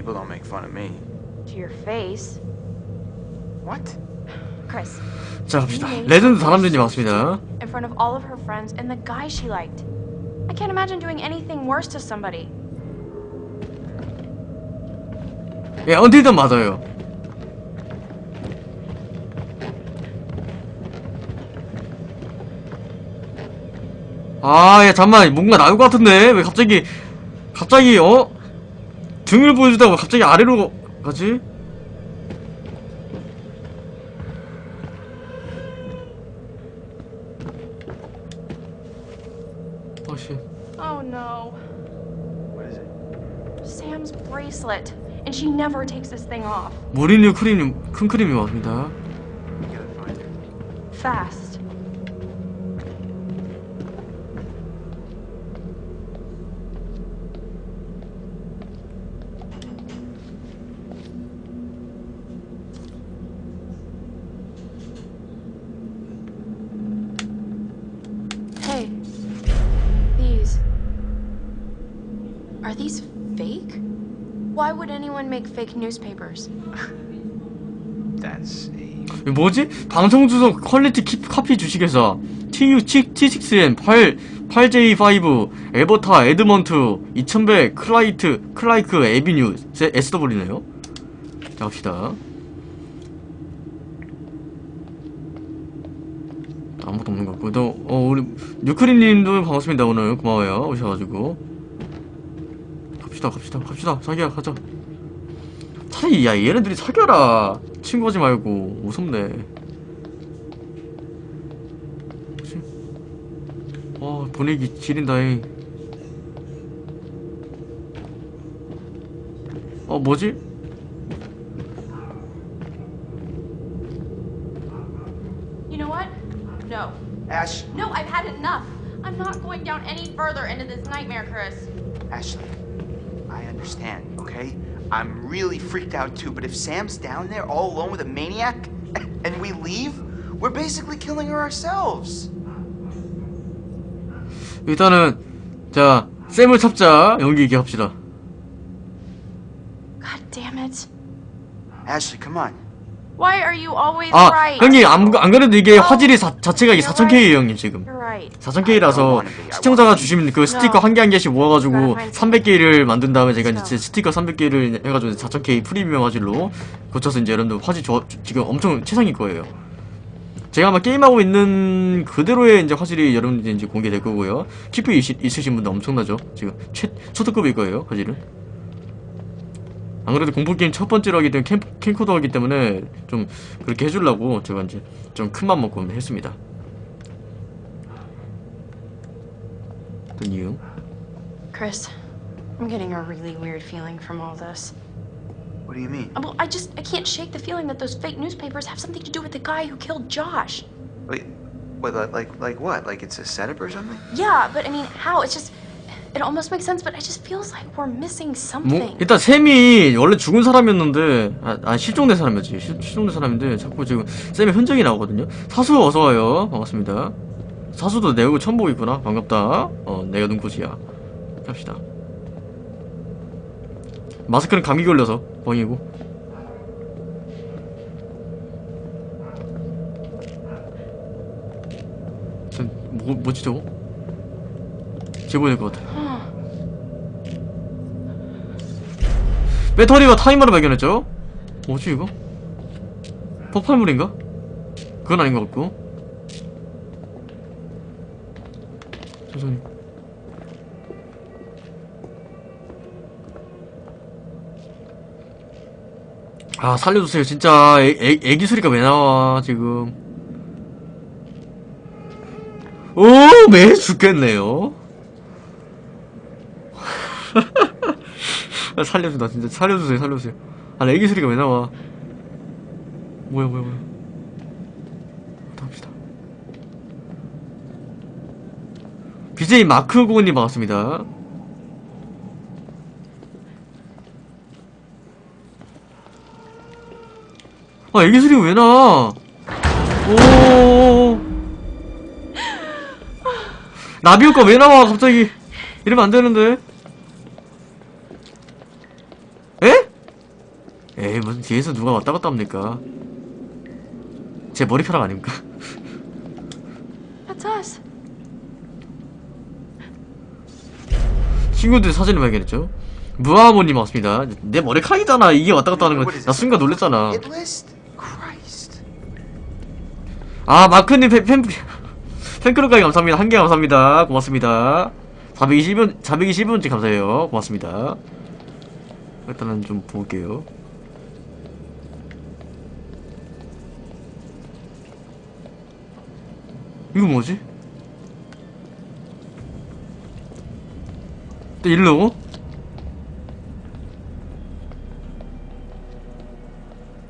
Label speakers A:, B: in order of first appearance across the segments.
A: People don't make fun of me.
B: To your face.
A: What?
B: Chris,
C: 자 갑시다 레전드 다람쥐님 반갑습니다
B: in front of all of her friends and the guy she liked. I can't imagine doing anything worse to somebody.
C: 예 언틸든 맞아요 아 야 잠만 뭔가 나올 것 같은데 왜 갑자기 갑자기 어? 등을 보여주다가 갑자기 아래로 가지? 아씨
B: Oh no.
A: What is it?
B: Sam's bracelet. And she never takes this thing off.
C: 모리뉴 크림님 큰 크림이 왔습니다
B: fake newspapers?
A: That's a.
C: 뭐지? 방송 주소 퀄리티 키, 커피 주식회사 TU T6N 8 8J5 에버타 에드먼트 2100 클라이트 클라이크 에비뉴 SW네요. 자 갑시다. 아무것도 없는 것 같고. 또, 어 우리 뉴크림님도 반갑습니다. 오늘 고마워요. 오셔가지고. 갑시다 갑시다 갑시다. 자기야 가자 차라리 야 얘네들이 사겨라 친구하지 말고 무섭네? 와 분위기 지린다잉 어 뭐지?
B: You know what? No.
A: Ash.
B: No, I've had enough. I'm not going down any further into this nightmare, Chris.
A: Ashley. I understand, okay? I'm really freaked out too, but if Sam's down there all alone with a maniac and we leave, we're basically killing her ourselves.
C: 일단은 자 쌤을 찾자 연기 얘기 합시다
B: God damn it.
A: Ashley, come on.
B: Why are you always
C: 아
B: right?
C: 형님 안, 안 그래도 이게 화질이 사, 자체가 이게 4000K예요 형님 지금
B: You're right.
C: 4000K라서 시청자가 주신 그 스티커 한개한 개씩 모아가지고 300개를 만든 다음에 제가 이제 스티커 300개를 해가지고 4000K 프리미엄 화질로 고쳐서 이제 여러분들 화질 좋아, 지금 엄청 최상일 거예요. 제가 아마 게임하고 있는 그대로의 이제 화질이 여러분들 이제 공개될 거고요. 키프 있으신 분들 엄청나죠? 지금 최, 초특급일 거예요, 화질은. 안 그래도 공포게임 첫 번째로 하기 때문에 캠, 캠코더 하기 때문에 좀 그렇게 해주려고 제가 이제 좀 큰 맘 먹고 했습니다. 어떤 이유?
B: Chris, I'm getting a really weird feeling from all this.
A: What do you mean?
B: Well, I just I can't shake the feeling that those fake newspapers have something to do with the guy who killed Josh.
A: Wait, what, like, like, what? Like it's a setup or something?
B: Yeah, but I mean, how? It's just it almost makes sense, but it just feels like we're missing
C: 뭐
B: something.
C: 일단 샘이 원래 죽은 사람이었는데 아, 아 실종된 사람이었지 실, 실종된 사람인데 자꾸 지금 샘의 흔적이 나오거든요 사수 어서 와요 반갑습니다 사수도 내 얼굴 처음 보고 있구나 반갑다 어 내가 눈꽃이야 갑시다 마스크는 감기 걸려서 뻥이고 저, 뭐, 뭐지 저거? 제보될 것 같아 배터리와 타이머를 발견했죠? 뭐지 이거? 폭발물인가? 그건 아닌 것 같고 천천히 아 살려주세요. 진짜 애, 애, 애기 소리가 왜 나와 지금? 오매 죽겠네요. 아, 살려준다 진짜. 살려주세요 살려주세요. 아 애기 소리가 왜 나와? 뭐야 뭐야 뭐야 갑시다 BJ 마크 고은님 반갑습니다. 아 애기 소리가 왜 나? 오. 나비 효과 왜 나와? 갑자기 이러면 안 되는데. 에? 에이 무슨 뒤에서 누가 왔다 갔다 합니까? 제 머리카락 아닙니까
B: That's us.
C: 친구들 사진을 발견했죠. 무아모님 왔습니다. 내 머리카락이잖아. 이게 왔다 갔다 하는 거나? 순간 놀랬잖아. 아 마크님 팬, 팬, 팬클럽까지 감사합니다. 한 개 감사합니다. 고맙습니다. 421번 421번째 감사해요. 고맙습니다. 일단은 좀 볼게요. 이거 뭐지? 또 일로?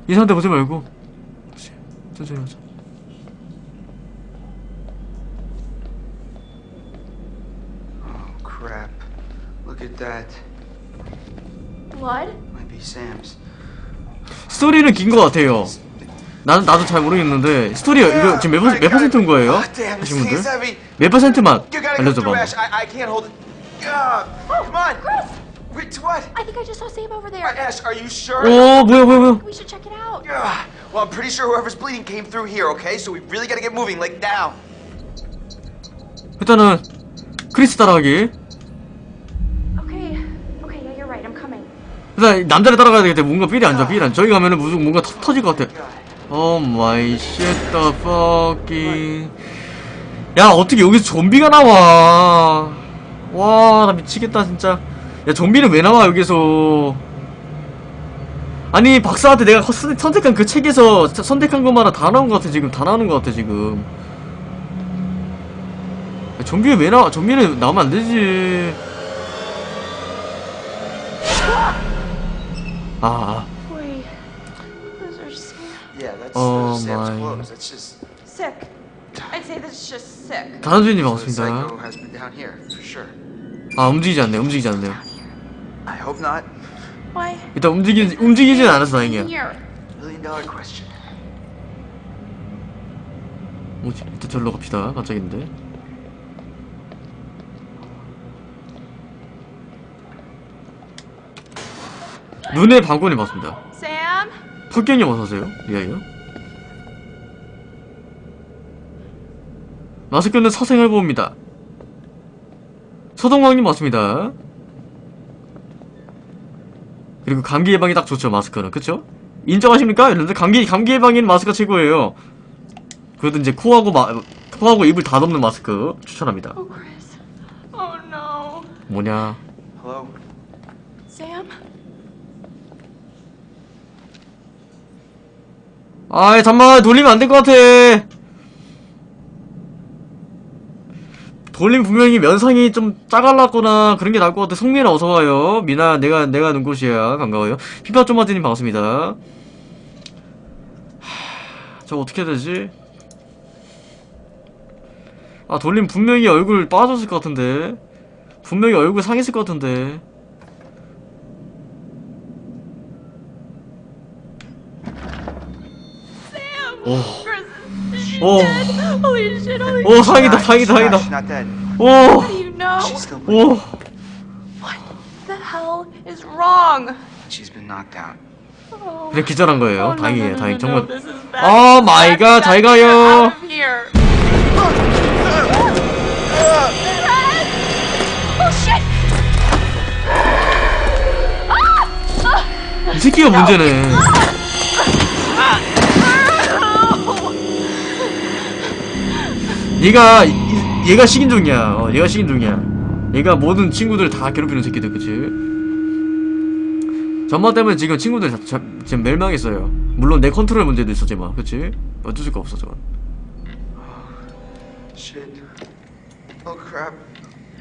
C: 이 상태 보지 말고 천천히 하자
A: Oh, crap. Look at that.
B: Blood?
A: Might be Sam's.
C: 스토리는 긴 것 같아요. 나는 나도 잘 모르겠는데 스토리가 이거 지금 몇, 퍼- 몇 퍼센트인 거예요? 하신 분들? 몇 퍼센트만 알려줘봐.
A: Ah, come on.
B: Chris!
A: Wait, what?
B: I think I just saw Sam over there.
A: Ash, are you sure?
C: 오 뭐야 뭐야 뭐야?
B: We should check it out.
A: Ah, well, I'm pretty sure whoever's bleeding came through here, okay? So we really gotta get moving, like now.
C: 일단은 크리스 따라가기.
B: Okay. Okay, yeah, you're right. I'm coming.
C: 일단 남자를 따라가야 되겠다. 뭔가 삘이 안 좋아. 삘이 안. 저기 가면은 무슨 뭔가 터, 터질 것 같아. 오 마이 쉣더 퍼킹. 야 어떻게 여기서 좀비가 나와? 와 나 미치겠다 진짜. 야 좀비는 왜 나와 여기서? 아니 박사한테 내가 선- 선택한 그 책에서 자- 선택한 것마다 다 나온 것 같아 지금 다 나오는 것 같아 지금. 야, 좀비는 왜 나와? 좀비는 나오면 안 되지. 아. 아.
B: Wait. Those are Sam.
A: Yeah, that's Sam's
C: my.
A: clothes. That's just.
B: Sick. I'd say this is just sick.
C: 다나주님
A: So the psycho
C: 반갑습니다. 아 움직이지 않네. 움직이지 않네요. 일단 움직이 움직이진 않아서 다행이야. 뭐지? 일단 절로 갑시다. 깜짝인데. 눈의 방권이 맞습니다.
B: Sam?
C: 펄경님 어서오세요. 이야기요. 마스크는 사생활 보호입니다. 서동광님 맞습니다. 그리고 감기 예방에 딱 좋죠 마스크는 그쵸? 인정하십니까? 여러분들 감기 감기 예방에는 마스크가 최고예요. 그래도 이제 코하고 마, 코하고 입을 다 덮는 마스크 추천합니다.
B: Oh. Oh, no.
C: 뭐냐?
A: Hello?
B: Sam?
C: 아이 잠만 돌리면 안 될 것 같아. 돌림 분명히 면상이 좀 짜갈랐거나 그런 게 나을 것 같아. 송민아 어서 와요. 미나 내가 내가 눈꽃이야. 반가워요. 피파 쪼마지님 반갑습니다. 하, 저 어떻게 해야 되지? 아 돌림 분명히 얼굴 빠졌을 것 같은데. 분명히 얼굴 상했을 것 같은데. 오. 오.
B: dead. Holy shit, holy
C: 오 상이다.
A: not dead.
C: 오.
B: How do you know?
A: She's still bleeding.
C: 오.
B: What the hell is wrong?
A: She's been knocked out.
B: Oh.
C: 그냥 기절한 거예요.
B: Oh,
C: 다행이에요. 다행. 정말.
B: no, this is bad.
C: 오 마이 갓.
B: Bad,
C: 잘 가요.
B: Oh!
C: 이 새끼가 문제네. 얘가 이- 얘가 식인종이야. 어, 얘가 식인종이야. 얘가 모든 친구들 다 괴롭히는 새끼들, 그치? 전마 때문에 지금 친구들 자, 자, 지금 멸망했어요. 물론 내 컨트롤 문제도 있었지만, 그치? 어쩔 수가 없어, 저건.
A: Shit. Oh crap.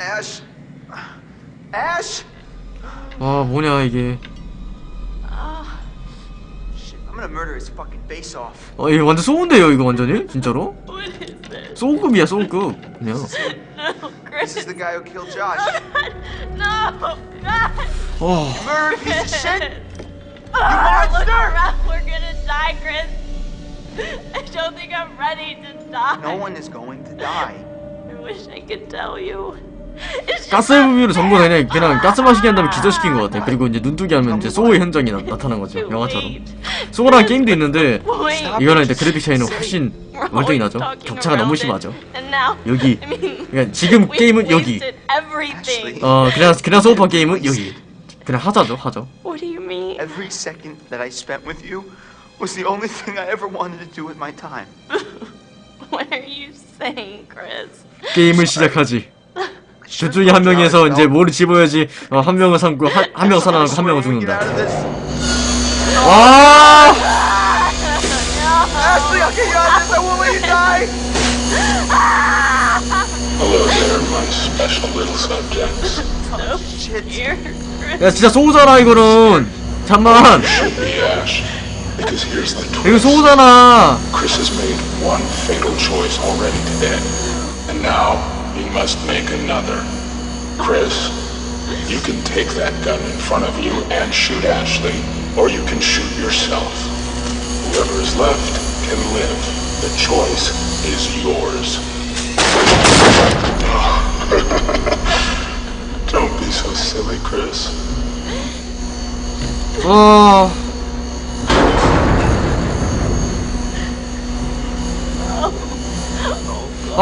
A: Ash. Ash.
C: 와, 뭐냐, 이게.
A: Off.
C: 어, 이거 완전 쏘운데요, 이거 완전히? 진짜로?
B: What is this?
C: 쏘급이야, 쏘급. 그냥.
B: No,
A: This
B: Chris.
A: is the guy who killed Josh.
B: No, God.
C: 어.
A: Murdered piece of shit.
B: Ah, look
A: monster!
B: around. We're gonna die, Chris. I don't think I'm ready to die.
A: No one is going to die.
B: I wish I could tell you.
C: 가스 부비로 전부 그냥 그냥 가스 마시게 한 다음에 기절시킨 것 같아. 그리고 이제 눈뜨기 하면 이제 소우의 현장이 나, 나타난 거죠. 영화처럼. 소우라는 게임도 있는데 이거는 이제 그래픽 차이는 훨씬 월등히 나죠. 격차가 너무 심하죠. 여기. 그러니까 지금 게임은 여기. 어 그냥 그냥 소우파 게임은 여기. 그냥 하자죠, 하죠.
B: What do you mean?
A: Every second that I spent with you was the only thing I ever wanted to do with my time.
B: What are you saying, Chris?
C: 게임을 시작하지. 둘 중에 한 명에서 이제 뭐를 집어야지 어, 한 명은 삼고 한, 한 명은 살아나고 한 명은 죽는다. 와! 야 진짜 소우잖아 이거는. 잠만. 이거. 소우잖아.
D: He must make another. Chris, you can take that gun in front of you and shoot Ashley, or you can shoot yourself. Whoever is left can live. The choice is yours. Don't be so silly, Chris.
C: 어.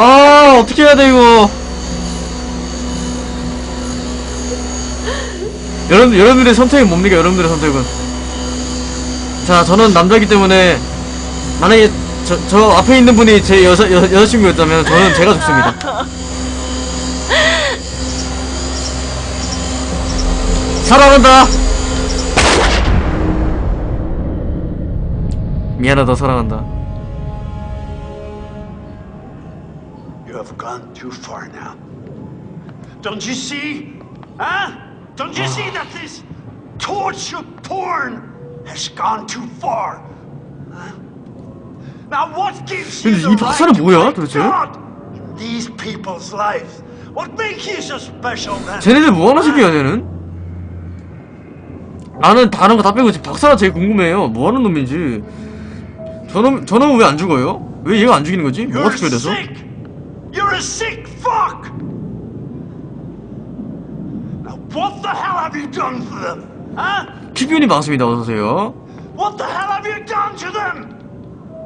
C: 아 어떻게 해야 돼 이거. 여러분 여러분들의 선택이 뭡니까 여러분들의 선택은? 자 저는 남자이기 때문에 만약에 저, 저 앞에 있는 분이 제 여자 여, 여자친구였다면 저는 제가 죽습니다. 사랑한다. 미안하다 사랑한다.
E: Have gone too far now. Don't you see? Huh? Don't you see that this torture porn has gone too far? Huh? Now what gives you the right to
C: 뭐야, 도대체?
E: God in these people's lives? What makes you so special then?
C: 쟤네들 뭐하는 새끼야 쟤는? 나는 다른 거 다 빼고 지금 박사가 제일 궁금해요 뭐 하는 놈인지 저놈 저놈은 왜 안 죽어요? 왜 얘가 안 죽이는 거지? 뭐가
E: You're
C: 특별해서?
E: You're a sick fuck. Now what the hell have you done for them? Huh?
C: 퀴뷰님 반갑습니다 어서 오세요
E: What the hell have you done to them?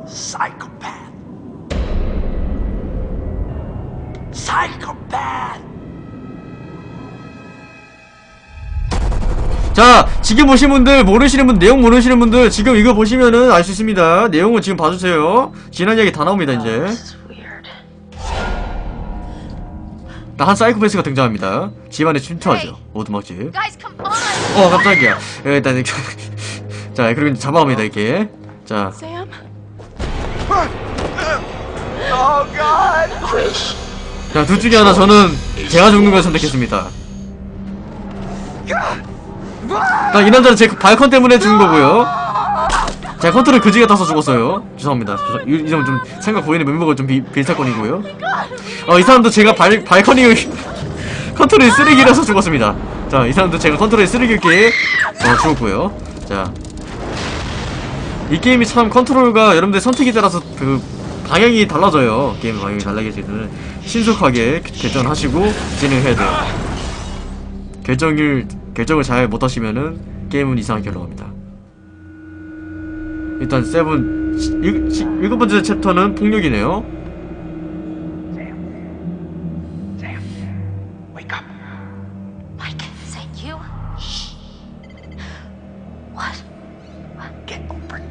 E: Psychopath. Psychopath.
C: 자 지금 보신 분들 모르시는 분 내용 모르시는 분들 지금 이거 보시면은 알 수 있습니다 내용은 지금 봐주세요 지난 이야기 다 나옵니다 이제 한 사이코패스가 등장합니다. 집안에 침투하죠. 오두막집! 어 깜짝이야. 예, 일단 이렇게. 자 그리고 이제 잡아옵니다 이렇게. 자.
B: Sam?
A: Oh God.
D: Chris,
C: 자, 둘 중에 하나 저는 제가 죽는 걸 선택했습니다. 자, 이 남자는 제 발컨 때문에 죽은 거고요. 제가 컨트롤 그지 같아서 죽었어요. 죄송합니다. 죄송- 이, 이 점은 좀 생각 보이는 멤버가 좀 비, 비슷사건이고요. 어, 이 사람도 제가 발, 발컨이 컨트롤이 쓰레기라서 죽었습니다. 자, 이 사람도 제가 컨트롤이 쓰레기였기에 어, 죽었고요. 자. 이 게임이 참 컨트롤과 여러분들 선택에 따라서 그 방향이 달라져요. 게임 방향이 때문에 신속하게 결정하시고 진행해야 돼요. 결정을 결정을 잘 못하시면은 게임은 이상하게 흘러갑니다. 일단 seven 일, 일곱 번째 챕터는 폭력이네요.
A: Sam, wake up.
B: Mike, is that you? Shh. What?
A: Get over it.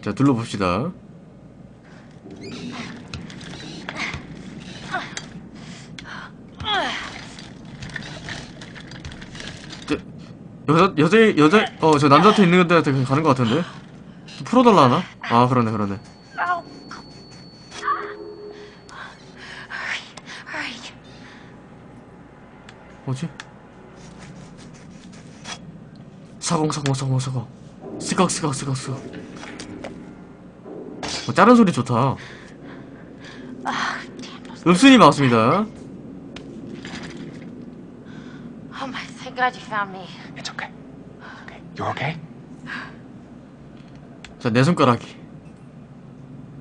C: 자 둘러봅시다. 저, 여자 여자 여자 어 저 남자한테 있는 데한테 가는 것 같은데 좀 풀어달라 하나? 아 그러네 그러네. 뭐지? 사공 사공 사공 사공 스각 스각 스각 스각 어, 다른 소리 좋다 읍순이 반갑습니다
B: Oh my, thank God you found me.
A: It's okay. Okay. You're okay.
C: 자, 내 손가락이.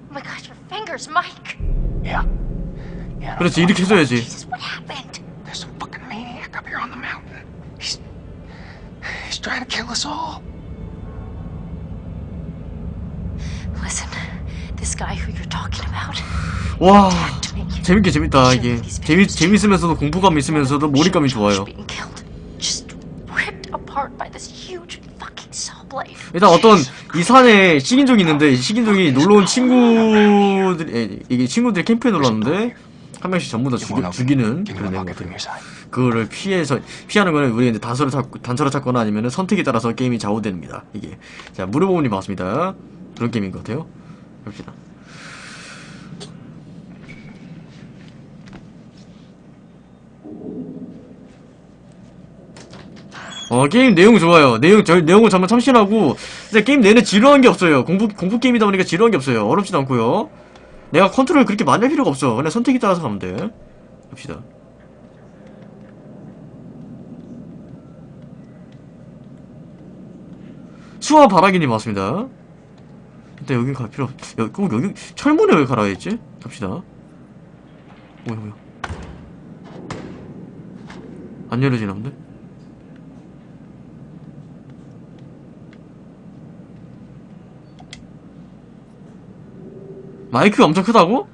B: Oh my god, your fingers, Mike.
E: Yeah. Yeah.
C: 그렇지, 이렇게 해줘야지.
B: Jesus, what happened?
E: There's some fucking maniac up here on the mountain. He's he's trying to kill us all.
B: Listen, this guy who you're talking about.
C: 와. 재밌게 재밌다, 이게. 재미, 재밌으면서도 공포감 있으면서도 몰입감이 좋아요.
B: Being killed, just ripped apart by this huge fucking saw blade.
C: 일단 어떤 이 산에 식인종이 있는데 이 식인종이 놀러온 친구들 에, 이게 친구들이 캠프에 놀러 왔는데 한 명씩 전부 다 죽이, 죽이는 그런 내용 같아요. 그거를 피해서 피하는 거는 우리 이제 단서를 찾 단서를 찾거나 아니면은 선택에 따라서 게임이 좌우됩니다. 이게 자 무료보험님 반갑습니다. 그런 게임인 것 같아요. 봅시다. 어 게임 내용 좋아요. 내용 저 내용은 정말 참신하고 근데 게임 내내 지루한 게 없어요. 공포 공포 게임이다 보니까 지루한 게 없어요. 어렵지도 않고요. 내가 컨트롤 그렇게 많이 할 필요가 없어. 그냥 선택에 따라서 가면 돼. 봅시다. 수화 바라기님 맞습니다. 일단 여긴 갈 필요 없... 여, 꼭 여기 철문에 왜 갈아야지? 갑시다. 뭐야 뭐야. 안 열어지나 본데? 마이크가 엄청 크다고?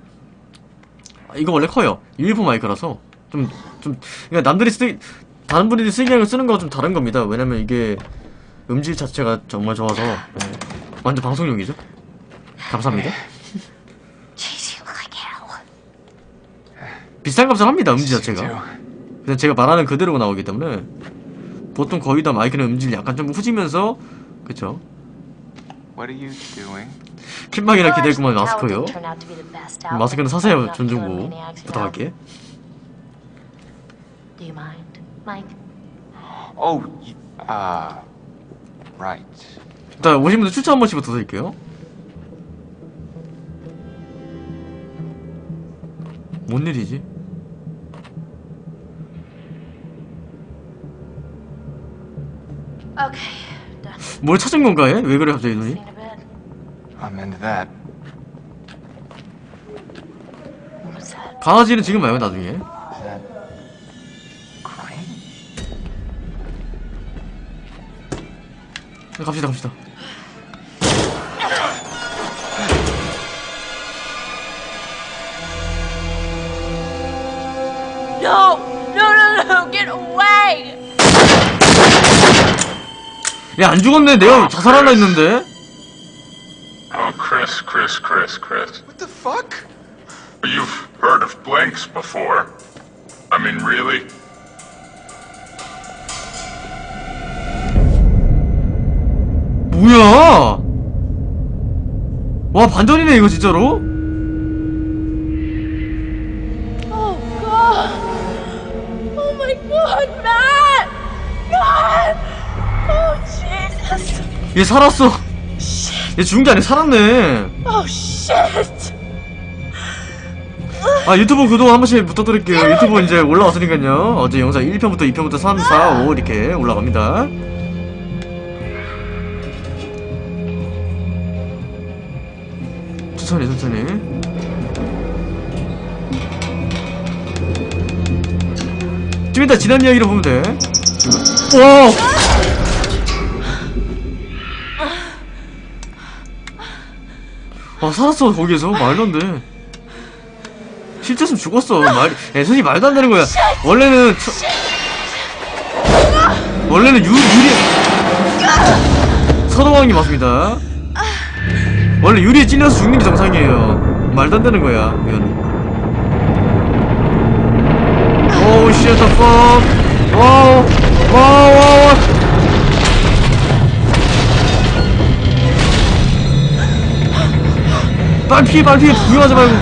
C: 아, 이거 원래 커요. 일부 마이크라서 좀 좀 그러니까 남들이 쓰 다른 분들이 쓰기랑 쓰는 거가 좀 다른 겁니다. 왜냐면 이게 음질 자체가 정말 좋아서 네. 완전 방송용이죠. 감사합니다. 비싼 값을 합니다. 음질 자체가. 그냥 제가 말하는 그대로가 나오기 때문에 보통 거의 다 마이크는 음질 약간 좀 후지면서 그쵸
F: What are you doing?
C: 킴막이라 기대구만 마스크요.
B: didn't turn out to be the best out,
C: 마스크는 사세요
B: I'm not
C: 존중고. 부탁할게.
B: Do you mind, Mike?
F: Oh, uh, right.
C: 일단 오신 분들 추천 한 번씩 부탁드릴게요. 뭔 일이지? 뭘 찾은 건가 얘? 왜 그래 갑자기 눈이?
F: I'm into that.
C: 강아지는 지금 말고 나중에.
F: Is that?
C: 갑시다 갑시다.
B: No! No, no, no! Get away!
C: 얘안 죽었네. 내가 자살하려 했는데.
D: Oh, Chris, Chris, Chris, Chris.
A: What the fuck?
D: You've heard of blanks before. I mean, really?
C: 뭐야? 와 반전이네 이거 진짜로?
B: Oh, God! Oh, my God, Matt! Matt! Oh, Jesus!
C: 얘 살았어. 얘 죽은 게 아니라 살았네.
B: Oh, shit!
C: 아 유튜브 구독 한 번씩 부탁드릴게요. 유튜브 이제 올라왔으니까요. 어제 영상 1편부터 2편부터 3, 4, 5 이렇게 올라갑니다. 천천히 천천히. 좀 이따 지난 이야기로 보면 돼. 와! 아 살았어 거기에서 말도 안 돼. 실제였으면 죽었어. 말, 야, 솔직히 말도 안 되는 거야. 원래는, 처, 원래는 유, 유리, 서동왕이 맞습니다. 원래 유리에 찔려서 죽는 게 정상이에요. 말도 안 되는 거야, 이거는. 오우, the fuck. 와우, 와우, 와우. 빨리 피해, 빨리 피해. 구경하지 말고.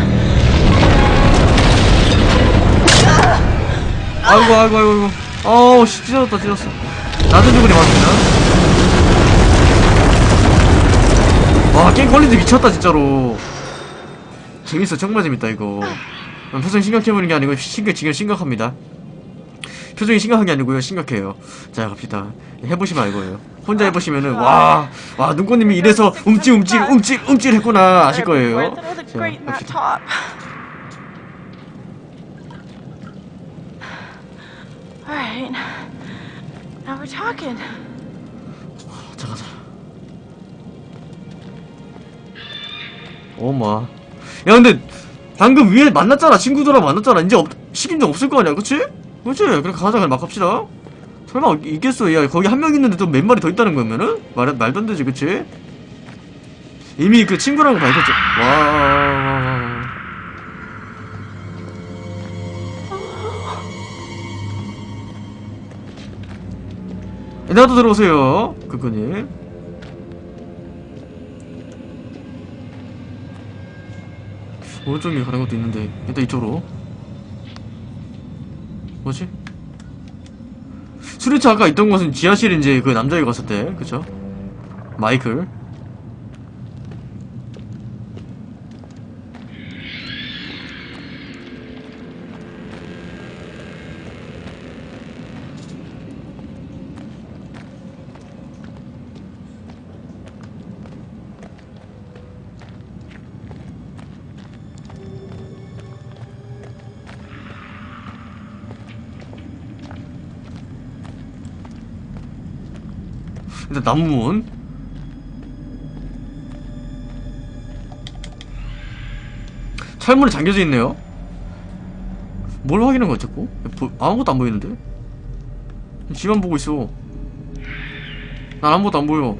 C: 아이고 아이고 아이고 아이고. 어우 씨 찢어졌다 찢었어. 낮은 주근이 맞습니다. 와 게임 퀄리티 미쳤다 진짜로. 재밌어 정말 재밌다 이거. 표정 심각해보는 게 아니고 심각 지금 심각합니다 표정이 심각한 게 아니고요. 심각해요. 자 갑시다. 해보시면 알 거예요. 혼자 해보시면은 와 와 눈꽃님이 이래서 움찔 움찔 움찔 움찔 했구나 아실 거예요.
B: I look
C: 자 갑시다. 자 가자 어마 야 근데 방금 위에 만났잖아. 친구들하고 만났잖아. 이제 없, 식인종 없을 거 아니야. 그치? 그치? 그래 가자 그냥 막 갑시다 설마 있겠어 야 거기 한 명 있는데 또 몇 마리 더 있다는 거면은? 말, 말도 안 되지 그치? 이미 그 친구랑 밝혔죠 와 나도 들어오세요 그거님 오른쪽에 가는 것도 있는데 일단 이쪽으로 뭐지? 수리차 아까 있던 곳은 지하실 이제 그 남자애가 갔을 때 그쵸? 마이클 일단 나무문 철문이 잠겨져 있네요 뭘 확인한 거야 자꾸? 보- 아무것도 안 보이는데? 지만 보고 있어 난 아무것도 안 보여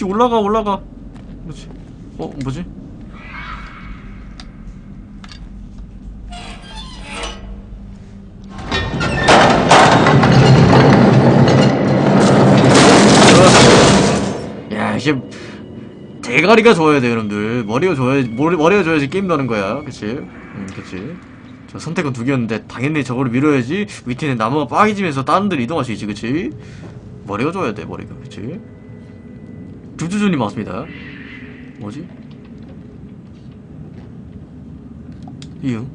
C: 야씨 올라가 올라가. 그렇지? 어 뭐지? 야 이제 대가리가 좋아야 돼 여러분들. 머리가 좋아야 머리, 머리가 좋아야지 게임도 하는 거야. 그치? 음 그치? 자 선택은 두 개였는데 당연히 저거를 밀어야지 밑에 있는 나무가 빠지면서 다른 데로 이동할 수 있지 그치? 머리가 좋아야 돼 머리가. 그치 두두준이 맞습니다. 뭐지? 이응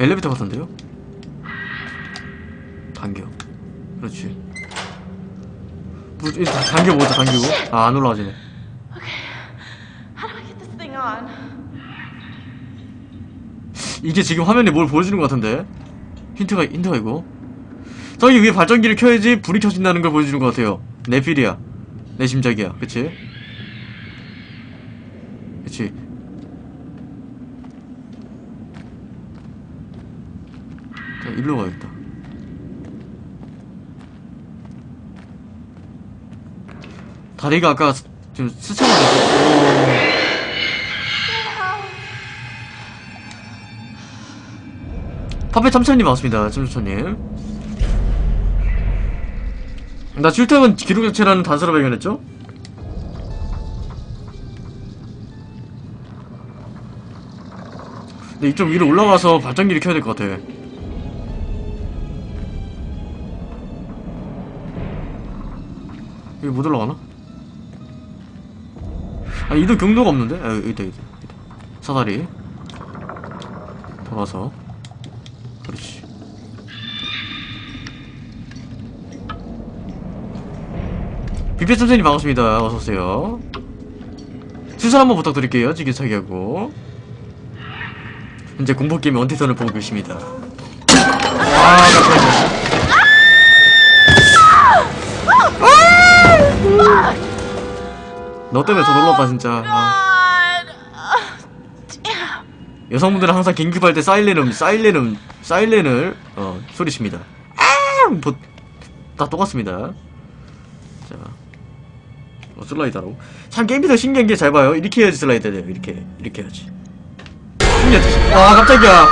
C: 엘리베이터 같은데요? 당겨. 그렇지. 뭐, 일단 당겨보자 당기고 아 안 올라가지네.
B: How do I get this thing on?
C: 이게 지금 화면에 뭘 보여주는 것 같은데? 힌트가 힌트가 이거? 저기 위에 발전기를 켜야지 불이 켜진다는 걸 보여주는 것 같아요. 내 필이야 내 심작이야. 그치? 그치? 자 일로 가야겠다. 다리가 아까 스- 좀 스쳐가지고. 파페 참천님 왔습니다. 참천님. 나 출퇴근 기록 자체라는 단서를 발견했죠? 근데 이쪽 위로 올라가서 발전기를 켜야 될 것 같아. 여기 못 올라가나? 아, 이도 경로가 없는데? 아, 여기 있다, 여기 있다. 여기 있다. 사다리. 돌아서. 그렇지. 비페 선생님 반갑습니다. 어서오세요. 추천 한번 부탁드릴게요. 지게차기하고. 현재 공포게임 원태선을 보고 계십니다. 아, 깜짝이야. 너 때문에 더 놀랐다, 진짜. 아.
B: Damn.
C: 여성분들은 항상 긴급할 때 사일렌음, 사일렌음, 사일렌을 어, 소리칩니다. 아! 뭐, 다 똑같습니다. 자, 어, 슬라이더로. 참 게임이 더 신기한 게 잘 봐요. 이렇게 해야지 슬라이더 돼요. 이렇게, 이렇게 해야지. 와, 깜짝이야.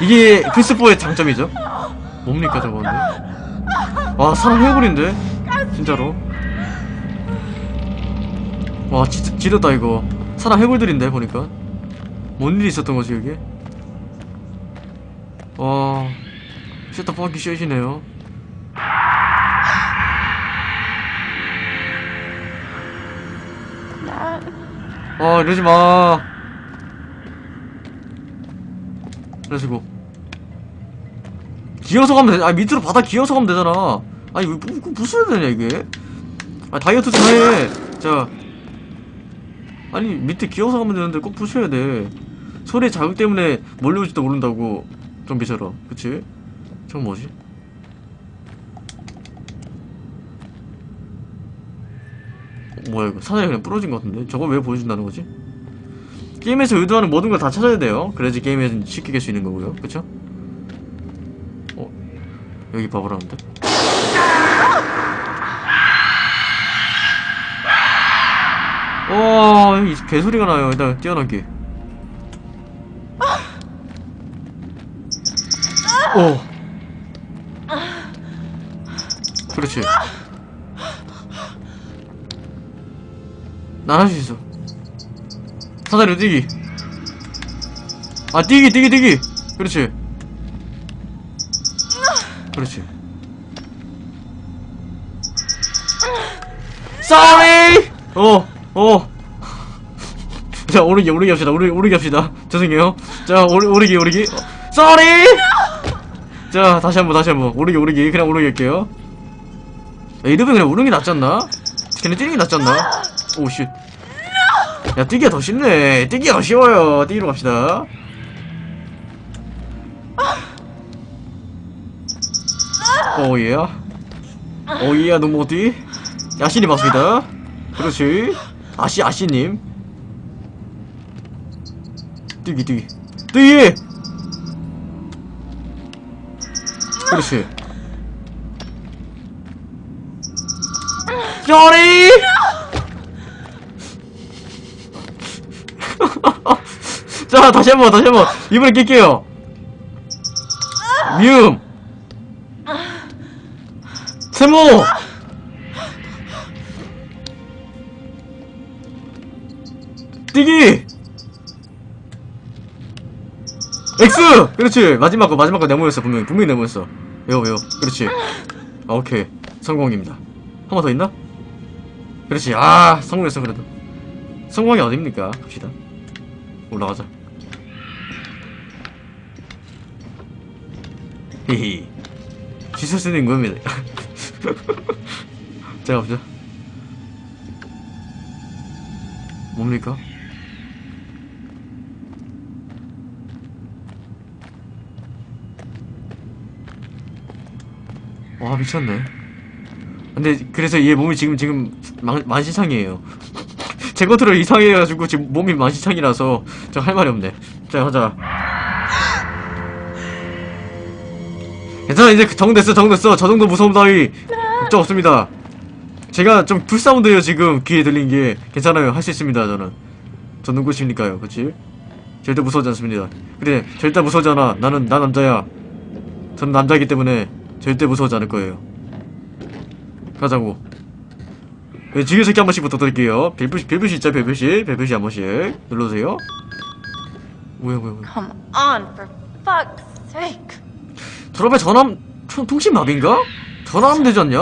C: 이게 플스4의 장점이죠. 뭡니까 저거는? 와, 사람 해버린데? 진짜로. 와 진짜 지렸다 이거 사람 해골들인데 보니까 뭔 일이 있었던 거지 여기 와 퍼키 쉣이네요.
B: Dad.
C: 아 이러지 마. 그래가지고. 기어서 가면 되, 아 밑으로 바닥 기어서 가면 되잖아. 아니 왜 부, 부, 부숴야 되냐 이게? 아 다이어트 좀 해. 자. 아니 밑에 기어서 가면 되는데 꼭 부셔야 돼. 소리의 자극 때문에 몰려올지도 모른다고. 좀비처럼. 그치? 저건 뭐지? 어, 뭐야 이거 사장이 그냥 부러진 것 같은데 저걸 왜 보여준다는 거지? 게임에서 의도하는 모든 걸 다 찾아야 돼요 그래야지 게임에서 쉽게 깰 수 있는 거고요 그쵸? 어? 여기 봐보라는데? 와, 여기 개소리가 나요. 일단 뛰어넘기. 오. 그렇지. 난 할 수 있어. 사다리 뛰기. 아, 뛰기, 뛰기, 뛰기. 그렇지. 그렇지. Sorry! 어, 어. 자, 오르기, 오르기 합시다. 오르기, 오르기 합시다. 죄송해요. 자, 오르, 오르기, 오르기. 어, Sorry! 자, 다시 한 번, 다시 한 번. 오르기, 오르기. 그냥 오르기 할게요. 야, 이러면 그냥 오르는 게 낫지 않나? 걔네 뛰는 게 낫지 않나? 오, 씨. 야, 뛰기가 더 쉽네. 뛰기가 더 쉬워요. 뛰기로 갑시다. 오예. 오예, 노모디. 야신이 맞습니다. 그렇지. 아씨, 아씨님. 뛰기, 뛰기. 뛰기! 그렇지. 쪼리! 자, 다시 한 번, 다시 한 번. 이번에 낄게요. 미음. 세모! 뛰기! X! 그렇지! 마지막 거, 마지막 거 네모였어, 분명히. 분명히 네모였어. 외워, 외워. 그렇지. 아, 오케이. 성공입니다. 한 번 더 있나? 그렇지. 아, 성공했어, 그래도. 성공이 어딥니까? 갑시다. 올라가자. 히히. 지서스는 겁니다. 자, 가보자. 뭡니까? 와 미쳤네 근데 그래서 얘 몸이 지금 지금 만, 만신창이에요. 제 컨트롤 이상해가지고 지금 몸이 만신창이라서 저 할 말이 없네. 자 가자. 괜찮아 이제 정됐어 정됐어. 저 정도 무서움 따위 걱정 없습니다. 제가 좀 풀사운드예요 지금. 귀에 들린 게. 괜찮아요. 할 수 있습니다 저는. 저 누구십니까요 그치? 절대 무서워지 않습니다. 그래 절대 무서워지 않아. 나는 나 남자야. 저는 남자이기 때문에 절대 무서워하지 않을 거예요. 가자고. 네, 지그새끼 한 번씩 부탁드릴게요. 별표시, 별표시 있죠, 별표시. 별표시 한 번씩. 눌러주세요. 뭐야, 뭐야, 뭐야.
B: Come on, for fuck's sake.
C: 저러면 전함, 통- 통신마비인가? 전화하면 되지 않냐?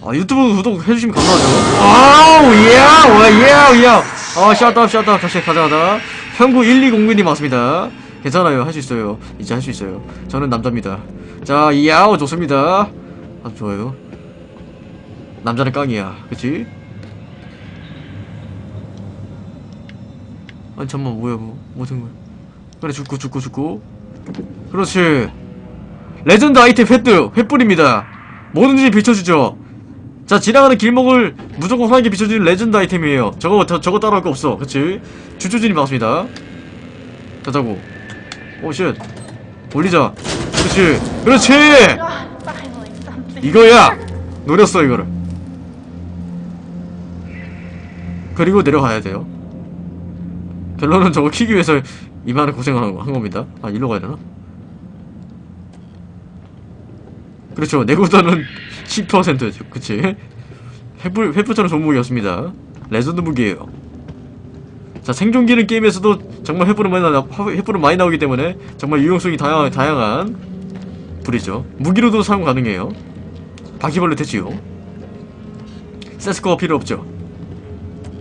C: 아, 유튜브 구독 해주시면 감사하죠. 아우, 예, 와, 예, 예. 아, 샷다, 샷다. 다시 가자, 가자. 형구 1209님 맞습니다. 괜찮아요. 할 수 있어요. 이제 할 수 있어요. 저는 남자입니다. 자, 야오, 좋습니다. 아주 좋아요. 남자는 깡이야. 그치? 아니, 잠만, 뭐야, 뭐, 뭐된 거야. 그래, 죽고, 죽고, 죽고. 그렇지. 레전드 아이템 횃불, 횃불입니다. 뭐든지 비춰주죠. 자, 지나가는 길목을 무조건 환하게 비춰주는 레전드 아이템이에요. 저거, 저, 저거 따라할 거 없어. 그치? 주주진이 맞습니다. 가자고. 오, shit. 올리자. 그렇지. 그렇지! 이거야! 노렸어, 이거를. 그리고 내려가야 돼요. 결론은 저거 키기 위해서 이만한 고생을 한, 겁니다. 아, 일로 가야 되나? 그렇죠. 내구도는 10%죠. 그치? 횃불, 횃불처럼 좋은 무기였습니다. 레전드 무기예요. 자, 생존기는 게임에서도 정말 횃불은 많이, 나, 횃불은 많이 나오기 때문에 정말 유용성이 다양, 다양한 불이죠. 무기로도 사용 가능해요. 바퀴벌레 되지요. 세스코가 필요 없죠.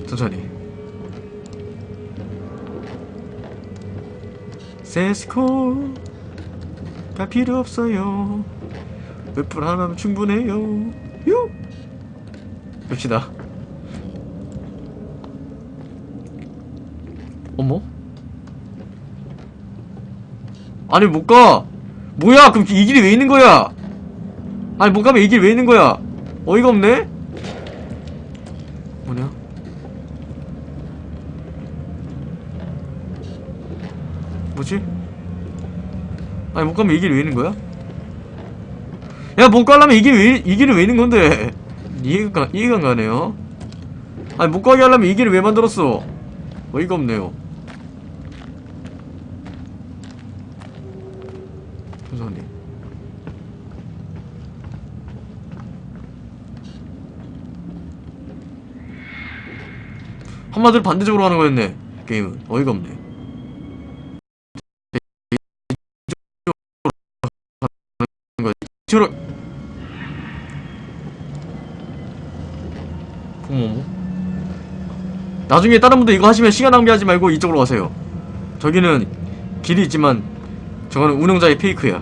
C: 천천히. 세스코가 필요 없어요. 횃불 하나면 충분해요. 요! 봅시다. 어머? 아니 못 가. 뭐야? 그럼 이 길이 왜 있는 거야? 아니 못 가면 이 길이 왜 있는 거야? 어이가 없네. 뭐냐? 뭐지? 아니 못 가면 이 길이 왜 있는 거야? 야 못 가려면 이 길이 왜, 이 길이 왜 있는 건데? 이해가 이해가 안 가네요. 아니 못 가게 하려면 이 길을 왜 만들었어? 어이가 없네요. 선생님. 한마디로 반대적으로 하는 거였네. 게임은. 어이가 없네. 저런 어머 나중에 다른 분들 이거 하시면 시간 낭비하지 말고 이쪽으로 가세요. 저기는 길이 있지만 저거는 운영자의 페이크야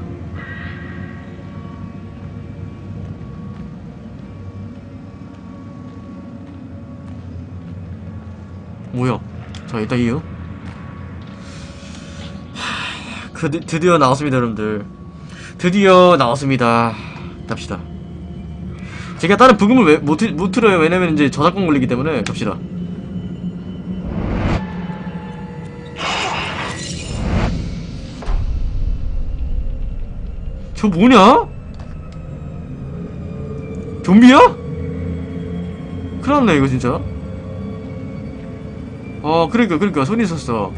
C: 뭐야 자 일단 이요 하, 그, 드디어 나왔습니다 여러분들. 드디어 나왔습니다. 갑시다. 제가 다른 부금을 왜, 못, 틀- 못 틀어요. 왜냐면 이제 저작권 걸리기 때문에 갑시다. 저 뭐냐? 좀비야? 큰일 났네 이거 진짜 어 그러니까 그러니까. 손이 있었어.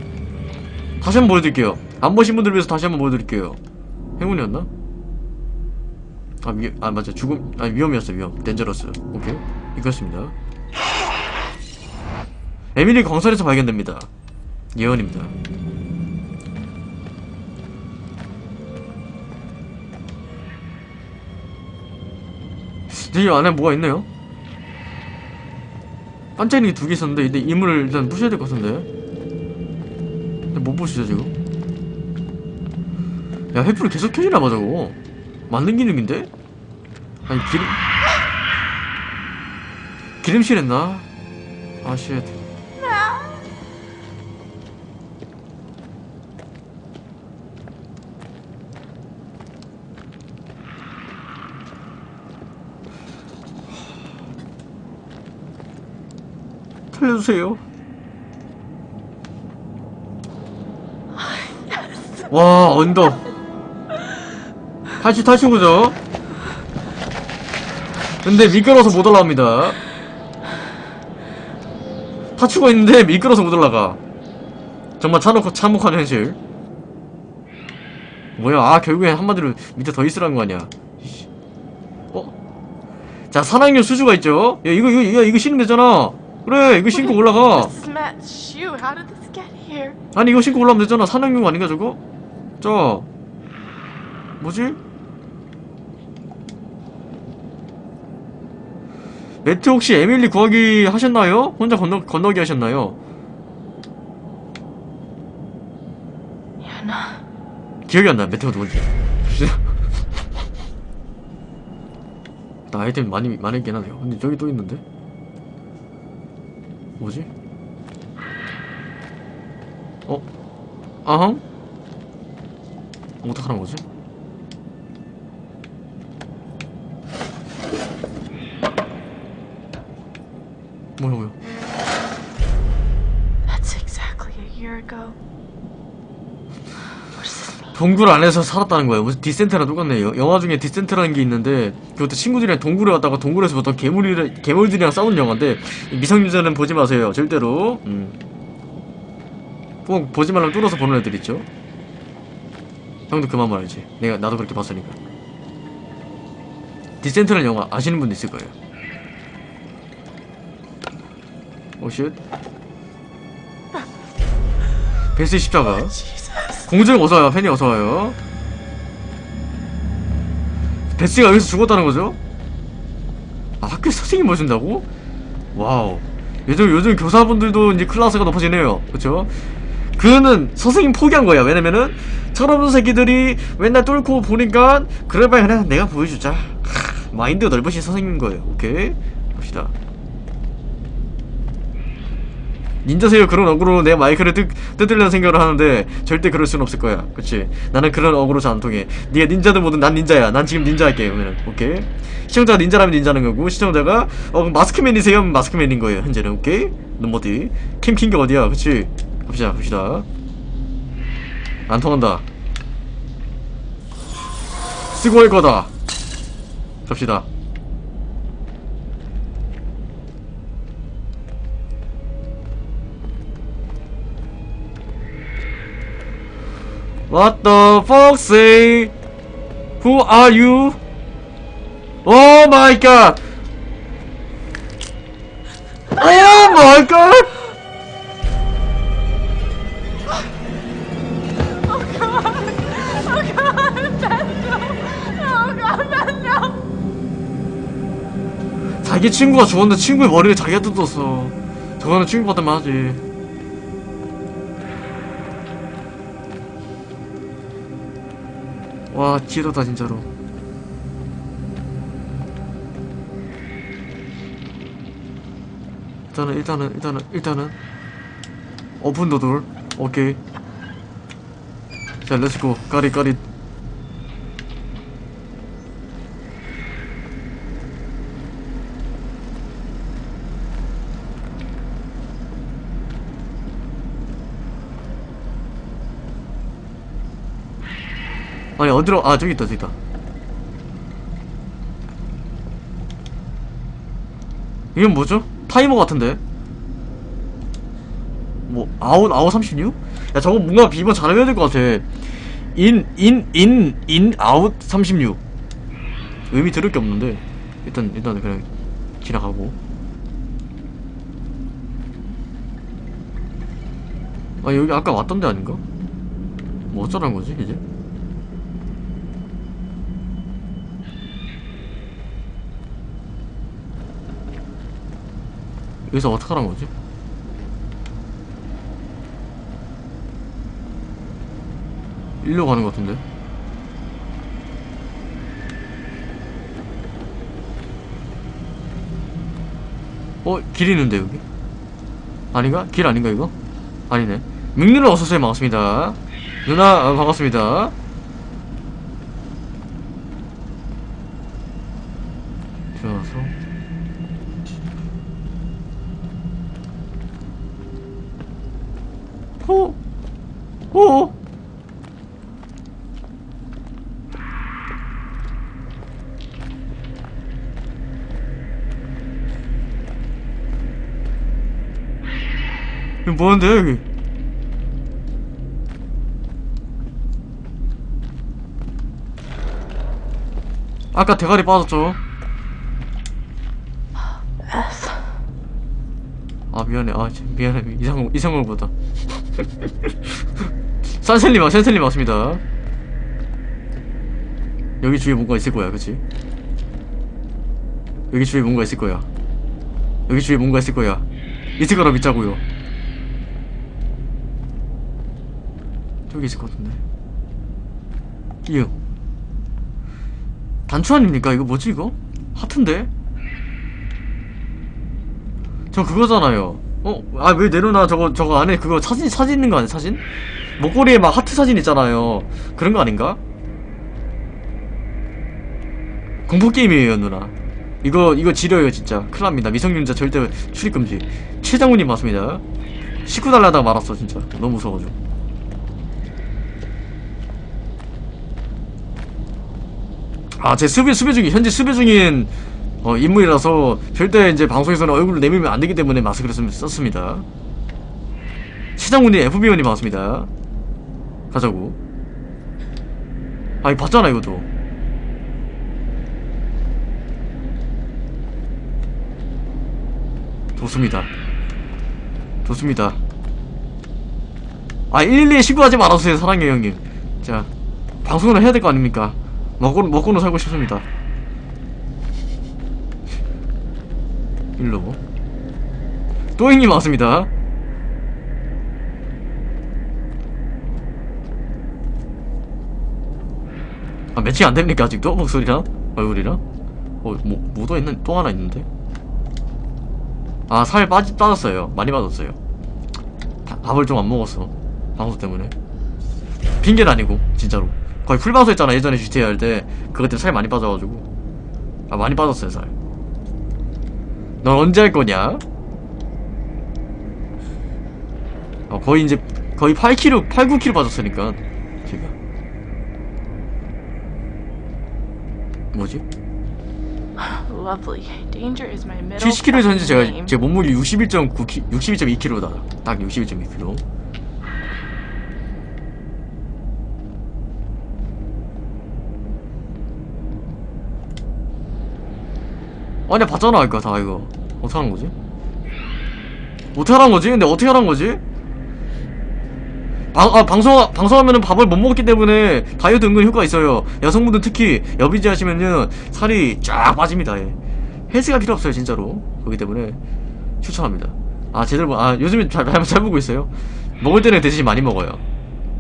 C: 다시 한번 보여드릴게요. 안 보신 분들 위해서 다시 한번 보여드릴게요. 행운이었나? 아, 위, 아 맞아. 죽음 아 위험이었어 위험. 덴저러스 오케이. 이겼습니다. 에밀리 광설에서 발견됩니다. 예언입니다. 이 안에 뭐가 있네요 반짝이는 게 두 개 있었는데 근데 이물을 일단 부셔야 될 것 같은데 근데 못 부시죠 지금 야 횃불이 계속 켜지나 봐 저거 만든 기능인데? 아니 기름 기름실 했나? 아쉣 살려주세요 와 언덕 다시 타신 거죠? 근데 미끄러워서 못 올라옵니다. 타추고 있는데 미끄러워서 못 올라가. 정말 참혹, 참혹한 현실. 뭐야, 아, 결국엔 한마디로 밑에 더 있으라는 거 아니야. 어? 자, 산악용 수주가 있죠? 야, 이거, 이거, 이거, 이거 신으면 되잖아. 그래, 이거 신고 올라가. 아니, 이거 신고 올라오면 되잖아. 산악용 아닌가, 저거? 저. 뭐지? 매트 혹시 에밀리 구하기 하셨나요? 혼자 건너, 건너기 하셨나요? 기억이 안 나. 매트가 누군지. 나 아이템 많이, 많이 있긴 하네요. 근데 저기 또 있는데? 뭐지? 어? 아항? 어떡하는 거지? 뭐야 뭐야 동굴 안에서 살았다는 거예요. 무슨 디센트랑 똑같네요. 영화 중에 디센트라는 게 있는데 그것도 친구들이랑 동굴에 왔다가 동굴에서부터 괴물이 괴물들이랑 싸우는 영화인데 미성년자는 보지 마세요. 절대로. 음. 꼭 보지 말라면 뚫어서 보는 애들 있죠. 형도 그만 말이지. 내가 나도 그렇게 봤으니까. 디센트라는 영화 아시는 분도 있을 거예요. 오 shit 베스의 십자가 공주님 어서와요. 팬이 어서와요. 베스가 여기서 죽었다는 거죠? 아 학교 선생님 모신다고? wow. 요즘 요즘 교사분들도 이제 클래스가 높아지네요. 그쵸? 그는 선생님 포기한 거야. 왜냐면은 철없는 새끼들이 맨날 뚫고 보니까 그래 봐야 그냥 내가 보여주자. 하, 마인드 넓으신 선생님인 거예요. 오케이? 갑시다 닌자세요. 그런 어그로 내 마이크를 뜯, 뜯으려는 생각을 하는데 절대 그럴 순 없을 거야. 그치? 나는 그런 어그로 잘 안 통해. 니가 닌자든 뭐든 난 닌자야. 난 지금 닌자 할게. 그러면 오케이? 시청자가 닌자라면 닌자는 거고 시청자가 어 마스크맨이세요? 하면 마스크맨인 거예요. 현재는. 오케이? 넌 어디 캠 킨 게 어디야? 그치? 갑시다. 갑시다. 안 통한다. 쓰고 할 거다. 갑시다 What the fuck say? Who are you? Oh my god! Oh my god! 자기 친구가 죽었는데 친구의 머리를 자기가 뜯었어. 저거는 친구 같으면 하지. 와, 지도다 진짜로. 일단은 일단은 일단은 일단은. 오픈 더돌. 오케이. 자 렛츠고. 까리 어디로 아 저기 있다 저기 있다 이건 뭐죠? 타이머 같은데 뭐 아웃 아웃 36? 야 저거 뭔가 비번 잘해야 될 것 같아 in in in in out 36 의미 들을 게 없는데 일단 일단 그냥 지나가고 아 여기 아까 왔던 데 아닌가? 뭐 어쩌라는 거지 이제? 여기서 어떡하란 거지? 일로 가는 것 같은데 어? 길 있는데 여기? 아닌가? 길 아닌가 이거? 아니네 민누나 어서오세요 반갑습니다 누나 어, 반갑습니다 들어와서 호! 호! 뭐는데 여기? 아까 대가리 빠졌죠? 아 미안해. 아 참, 미안해. 이상한 이상한 거보다. 산셀리 막 산셀리 맞습니다. 여기 주위에 뭔가 있을 거야 그치? 여기 주위에 뭔가 있을 거야. 여기 주위에 뭔가 있을 거야. 있을 거라 믿자고요 저기 있을 것 같은데 이응 단추 아닙니까 이거 뭐지 이거 하트인데 저 그거잖아요. 어? 아 왜 내려놔 저거 저거 안에 그거 사진 사진 있는 거 아니야 사진? 목걸이에 막 하트 사진 있잖아요. 그런 거 아닌가? 공포 게임이에요 누나. 이거 이거 지려요 진짜. 큰일납니다. 미성년자 절대 출입 금지. 최장훈님 맞습니다. 식구 달라다가 말았어 진짜. 너무 무서워가지고. 아 제 수배 수배 중인 현재 수배 중인 어, 인물이라서 절대 이제 방송에서는 얼굴을 내밀면 안 되기 때문에 마스크를 쓰, 썼습니다. 시장군님 FBO님 반갑습니다. 가자고. 아, 이 봤잖아, 이것도. 좋습니다. 좋습니다 아 112에 신고하지 말아주세요 사랑해요 형님 자 방송을 해야 될 거 아닙니까 먹고, 먹고는 살고 싶습니다 일로 또 형님 왔습니다 아 매칭 안됩니까 아직도? 목소리랑? 얼굴이랑? 어 뭐, 뭐도 있는 또 하나 있는데? 아 살 빠지, 빠졌어요 많이 빠졌어요 바- 밥을 좀 안 먹었어 방송 때문에 핑계는 아니고 진짜로 거의 풀방송 했잖아 예전에 GTA 할 때 그것 때문에 살 많이 빠져가지고 아 많이 빠졌어요 살넌 언제 할 거냐? 어 거의 이제 거의 8kg 8, 9kg 빠졌으니까 제가 뭐지?
B: Lovely. Danger is my middle
C: 70kg에서 현재 제가. 제 몸무게 61.9kg 61.2kg다 딱 61.2kg 아니 봤잖아 이거 다 이거 어떻게 하는 거지? 어떻게 하는 거지? 근데 어떻게 하는 거지? 방, 아, 방송, 방송하면은 밥을 못 먹기 때문에 다이어트 은근 효과 있어요. 여성분들 특히 여비지 하시면은 살이 쫙 빠집니다. 예. 헬스가 필요 없어요, 진짜로. 그렇기 때문에 추천합니다. 아, 제대로, 보- 아, 요즘에 잘, 잘, 잘 보고 있어요. 먹을 때는 대신 많이 먹어요.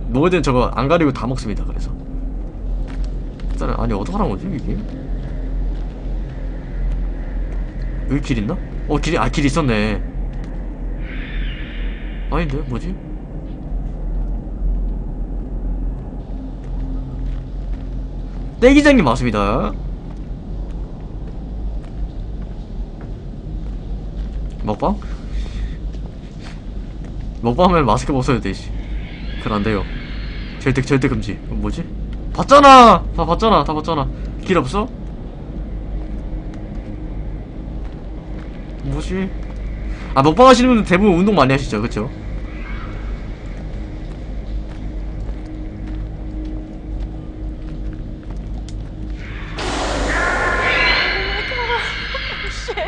C: 먹을 때는 저거 안 가리고 다 먹습니다, 그래서. 아니, 어떡하란 거지, 이게? 여기 길 있나? 어, 길이, 아, 길 있었네. 아닌데, 뭐지? 떼기장님 맞습니다. 먹방? 먹방하면 마스크 벗어야 돼, 씨. 그건 안 돼요. 절대, 절대 금지. 어, 뭐지? 봤잖아! 다 봤잖아, 다 봤잖아. 길 없어? 뭐지? 아, 먹방 하시는 분들 대부분 운동 많이 하시죠, 그쵸?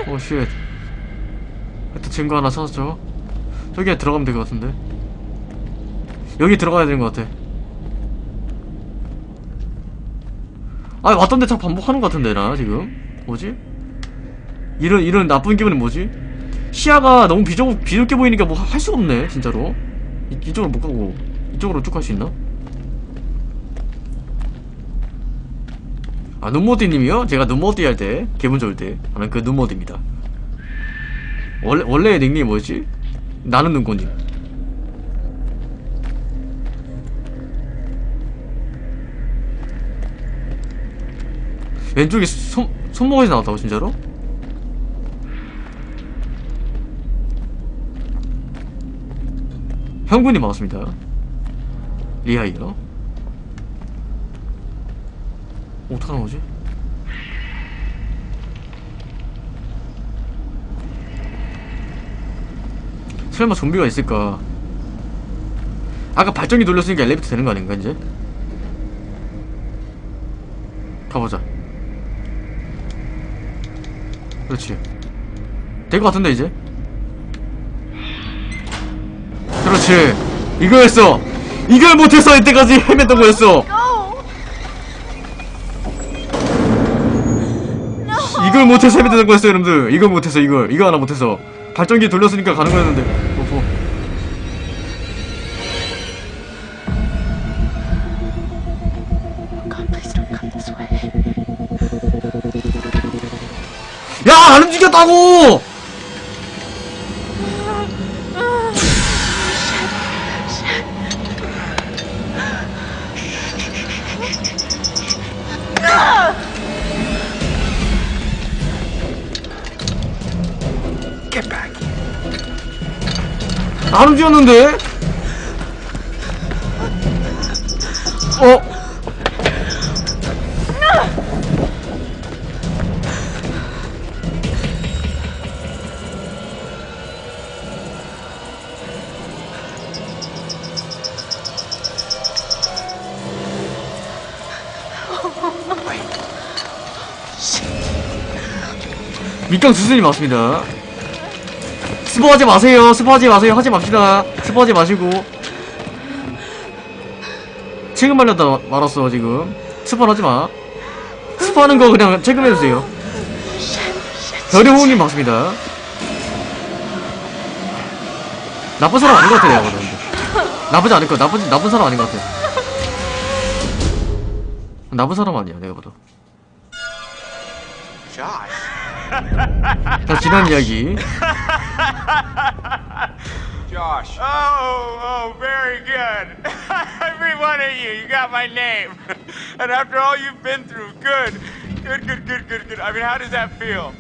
C: 오, shit. 하여튼 친구 하나 찾았죠? 저기에 들어가면 될 것 같은데. 여기 들어가야 되는 것 같아. 아, 왔던데 자꾸 반복하는 것 같은데, 나, 지금. 뭐지? 이런, 이런 나쁜 기분은 뭐지? 시야가 너무 비좁, 비좁게 보이니까 뭐 할 수가 없네, 진짜로. 이, 이쪽으로 못 가고, 이쪽으로 쭉 갈 수 있나? 아, 눈모디님이요? 제가 눈모디 할 때, 기분 좋을 때 하는 그 눈모디입니다. 원래, 원래의 닉네임 뭐였지? 나는 눈꽃님. 왼쪽에 손, 손목에서 나왔다고, 진짜로? 형군이 맞습니다. 리아이요. 어떡하는 거지? 설마 좀비가 있을까? 아까 발전기 돌렸으니까 엘리베이터 되는 거 아닌가 이제? 가보자 그렇지 될 것 같은데 이제? 그렇지. 이거였어. 이걸 못해서 이때까지 헤맸던 거였어. 이걸 못해서 헤맸던 거였어 여러분들. 이걸 못해서 이걸. 이거 하나 못해서. 발전기 돌렸으니까 가는 거였는데. 오호. 야! 안 움직였다고! 안 움직였는데? 어? 밑강 스승이 맞습니다. 스, 스포하지 마세요. 스포하지 마세요. 하지 맙시다. 스포하지 마시고. 지금 말렸다 말았어 지금. 스포하지 마. 스포하는 거 그냥 체크해주세요. 별의 호응님 맞습니다. 나쁜 사람 아닌 것 같아 내가 보는 나쁘지 않을 거 나쁜 나쁜 사람 아닌 것 같아. 나쁜 사람 아니야 내가 봐도.
A: Josh.
C: 자 지난 이야기.
F: Josh.
G: Oh, oh, very good. Every one of you, you got my name. and after all you've been through, good. Good, good, good, good, good. I mean, how does that feel?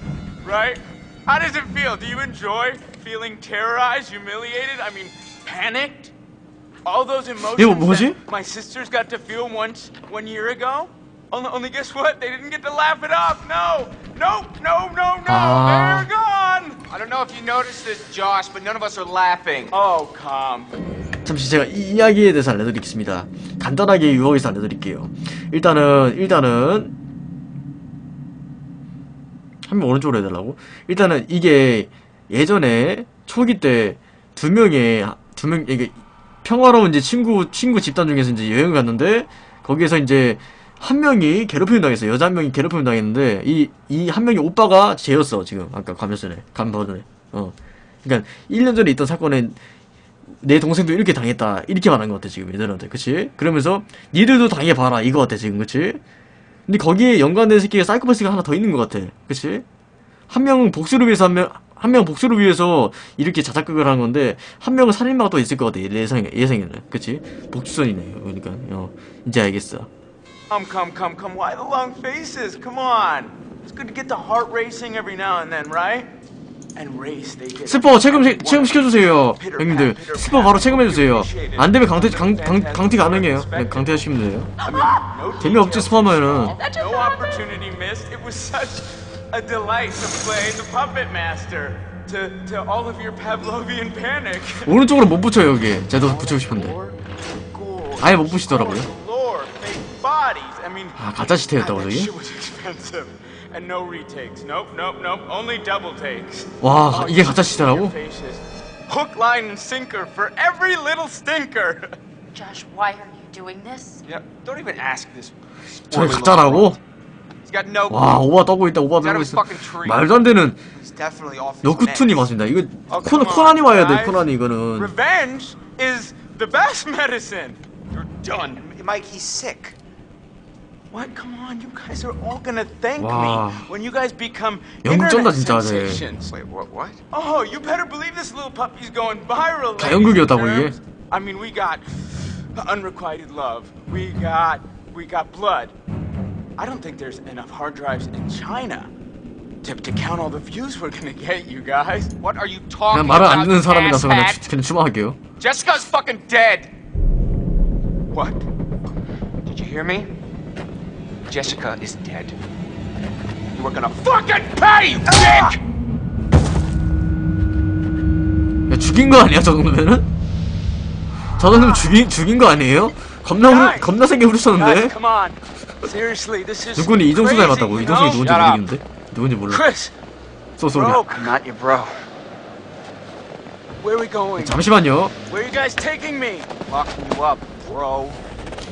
G: Right? How does it feel? Do you enjoy feeling terrorized, humiliated? I mean, panicked? All those emotions
C: 이거 뭐지?
G: that my sisters got to feel once, one year ago? Only, only guess what? They didn't get to laugh it off. No, nope, no, no, no.
C: Ah.
G: They're gone.
F: I don't know if you noticed this, Josh, but none of us are laughing.
G: Oh, come.
C: 잠시 제가 이 이야기에 대해서 알려드리겠습니다. 간단하게 유혹에서 알려드릴게요. 일단은 일단은 한 명 오른쪽으로 해달라고? 일단은 이게 예전에 초기 때 두 명의 두명 이게 평화로운 이제 친구 친구 집단 중에서 이제 여행 갔는데 거기에서 이제 한 명이 괴롭힘 당했어. 요. 여자 한 명이 괴롭힘 당했는데 이 이 한 명이 오빠가 쟤였어 지금. 아까 가면 전에 간 버전에. 어. 그러니까 1년 전에 있던 사건에 내 동생도 이렇게 당했다. 이렇게 말한 것 같아 지금 얘들한테. 그치? 그러면서 니들도 당해봐라. 이거 같아 지금. 그치? 근데 거기에 연관된 새끼가 사이코패스가 하나 더 있는 것 같아. 그치? 한 명은 복수를 위해서 한 명, 한 명은 복수를 위해서 이렇게 자작극을 하는 건데 한 명은 살인마가 또 있을 것 같아 예상, 예상에는. 그치? 복수선이네 그러니까. 어. 이제 알겠어
G: Come, come, come, come. Why the long faces? Come on. It's good to get the heart racing every now and then, right? And race, they get.
C: 스포 체금 체금 시켜주세요 형님들 스포 바로 체금해주세요 안 되면 강퇴 강, 강, 강퇴 가능해요 네, 강퇴하시면 돼요 재미없지 스포 하면은
G: No opportunity missed. It was such a delight to play the puppet master to, to all of your Pavlovian panic.
C: 오른쪽으로 못 붙여요 여기 제도 붙이고 싶은데 아예 못 붙이더라고요 아 가짜 시태였다고 저기?
G: shit was expensive. And no retakes. Nope, nope, nope. Only double takes.
C: 와
G: Oh,
C: 이게 가짜 시태라고?
G: Hook, line, and sinker for every little stinker.
H: Josh, why are you doing this?
F: Yeah, don't even ask this.
C: 저게 가짜라고? 와 오바 떠고 있다 오바 떠고 있어. 말도 안 되는
A: meds.
C: 맞습니다 이거
G: Oh,
C: 코, 코난이 와야 돼. 코난이 이거는
G: Revenge is the best medicine. You're done.
A: Mike, he's sick.
G: What? Come on, you guys are all gonna thank
C: Wow.
G: me when you guys become
C: 연극 쩐다,
G: internet
C: 진짜, 쟤.
G: sensations.
F: Wait, what? What?
G: Oh, you better believe this little puppy's going viral.
C: 다
G: ladies
C: 연극이었다고,
G: and
C: 이게?
G: germs. I mean, we got unrequited love. We got we got blood. I don't think there's enough hard drives in China to, to count all the views we're gonna get, you guys.
F: What are you talking
C: 그냥 말을
F: about?
C: 안 듣는
F: you
C: 사람이라서 그냥,
F: asshat?
C: 추- 그냥 추방할게요
F: Jessica's fucking dead.
G: What?
F: Did you hear me? Jessica is dead. You are gonna fucking pay, you dick!
C: 야, 죽인 거 아니야 저 정도면은? 저 정도면 죽인, 죽인 거 아니에요? 겁나 후르, 겁나 세게 후르쳤는데? 누구니 이종수 닮았다고 이종수이
G: know?
C: 누군지. 모르겠는데? 누군지 몰라
F: so sorry
G: where are we going?
C: 잠시만요
G: Where are you guys taking me?
F: Locking you up, bro.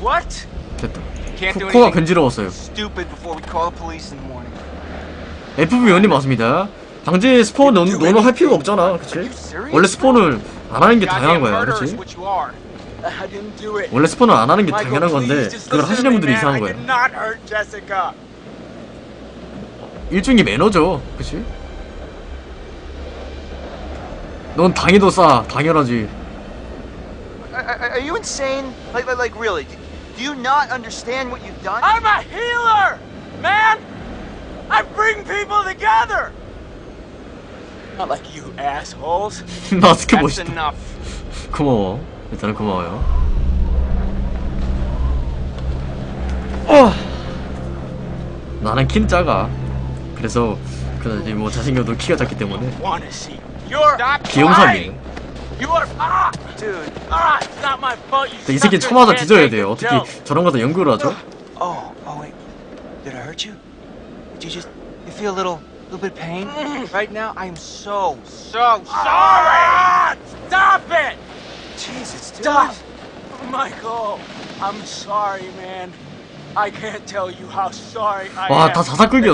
G: What?
C: 됐다 코, 코가 간지러웠어요. FB 연이 맞습니다 방제 스폰 넣, 넣어 할 필요가 없잖아 그치? 원래 스폰을 안 하는 게 당연한 거야 그치? 원래 스폰을 안 하는 게 당연한 건데 그걸 하시는 분들이. 이상한
G: Jessica.
C: 일종의 매너죠 그치? 넌 당해도 싸 당연하지
A: are you insane? Like, like, like, really? Do you not understand what you've done?
G: I'm a healer, man. I bring people together. Not like you assholes.
C: 마스크
F: That's
C: 멋있다
F: enough.
C: 고마워 일단은 고마워요 어 나는 킨 작아 그래서 그나지 뭐 자신감도 키가 작기 때문에
G: Want to see? You're
C: 비용 이 새끼
G: suckers
C: 쳐맞아
G: can't
C: 뒤져야
G: take
C: 돼요
G: the
C: 어떻게
G: joke.
C: 저런 거다 연구를 하죠?
I: Oh, oh wait. Did I hurt you? Did you just you feel a little
F: little bit of pain right now. I am so, so sorry.
G: Stop it!
F: Jesus, dude.
G: Stop! Michael, I'm sorry, man.
C: 와,
G: am.
C: 다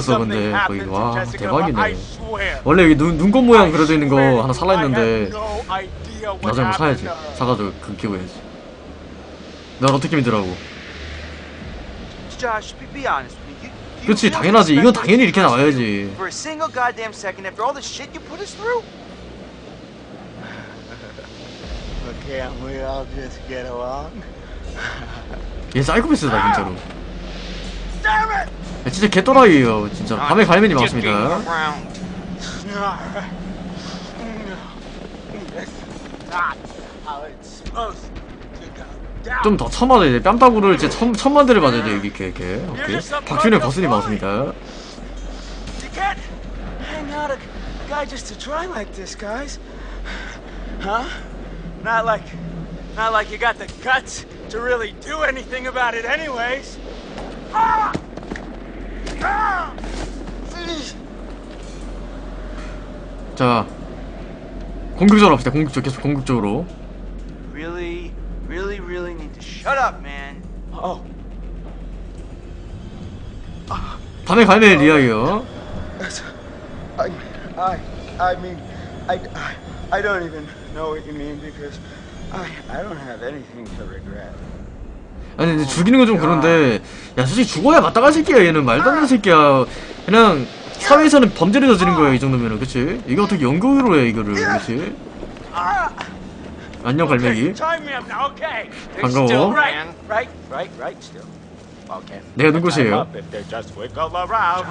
G: something
C: 근데,
G: happened
C: 거기. 와, 대박이네.
G: I swear.
C: 원래 여기 눈, 눈꽃 모양
G: I
C: 그려져 있는 거
G: swear
C: 하나 살라했는데
G: I have no idea what
C: 나중에 한번 사야지. 사가지고 그 키워야지 난 어떻게 믿으라고 그치 당연하지 이건 당연히 이렇게 나와야지. 얘 사이코패스다 진짜로! 야, 진짜 개또라이에요 진짜 밤에 갈매니
G: down.
C: 좀더 쳐맞아야 돼 뺨따구를 진짜 천, 천만 대를 맞아야 돼 여기 이렇게 이렇게 오케이 박준영 거슬이 많습니다
G: You can't hang out a guy just to try like this, guys. Huh? Not like, not like you got the guts to really do anything about it, anyways. Ah! Ah!
C: 자 공격적으로 합시다 공격적 계속 공격적으로
A: Really, really, really need to shut up, man.
G: Oh,
C: 밤에 갈매니 리아이요
G: I, I, I mean, I, I, I don't even know what you mean because I, I don't have anything to regret.
C: 아니 근데 죽이는 건 좀 그런데 야 솔직히 죽어야 마땅한 새끼야 얘는 말도 안 되는 새끼야 그냥 사회에서는 범죄를 저지른 거야 이 정도면은 그치? 이게 어떻게 연극으로 해 이거를 그치? 안녕 갈매기? 반가워. 내가.
G: Uh?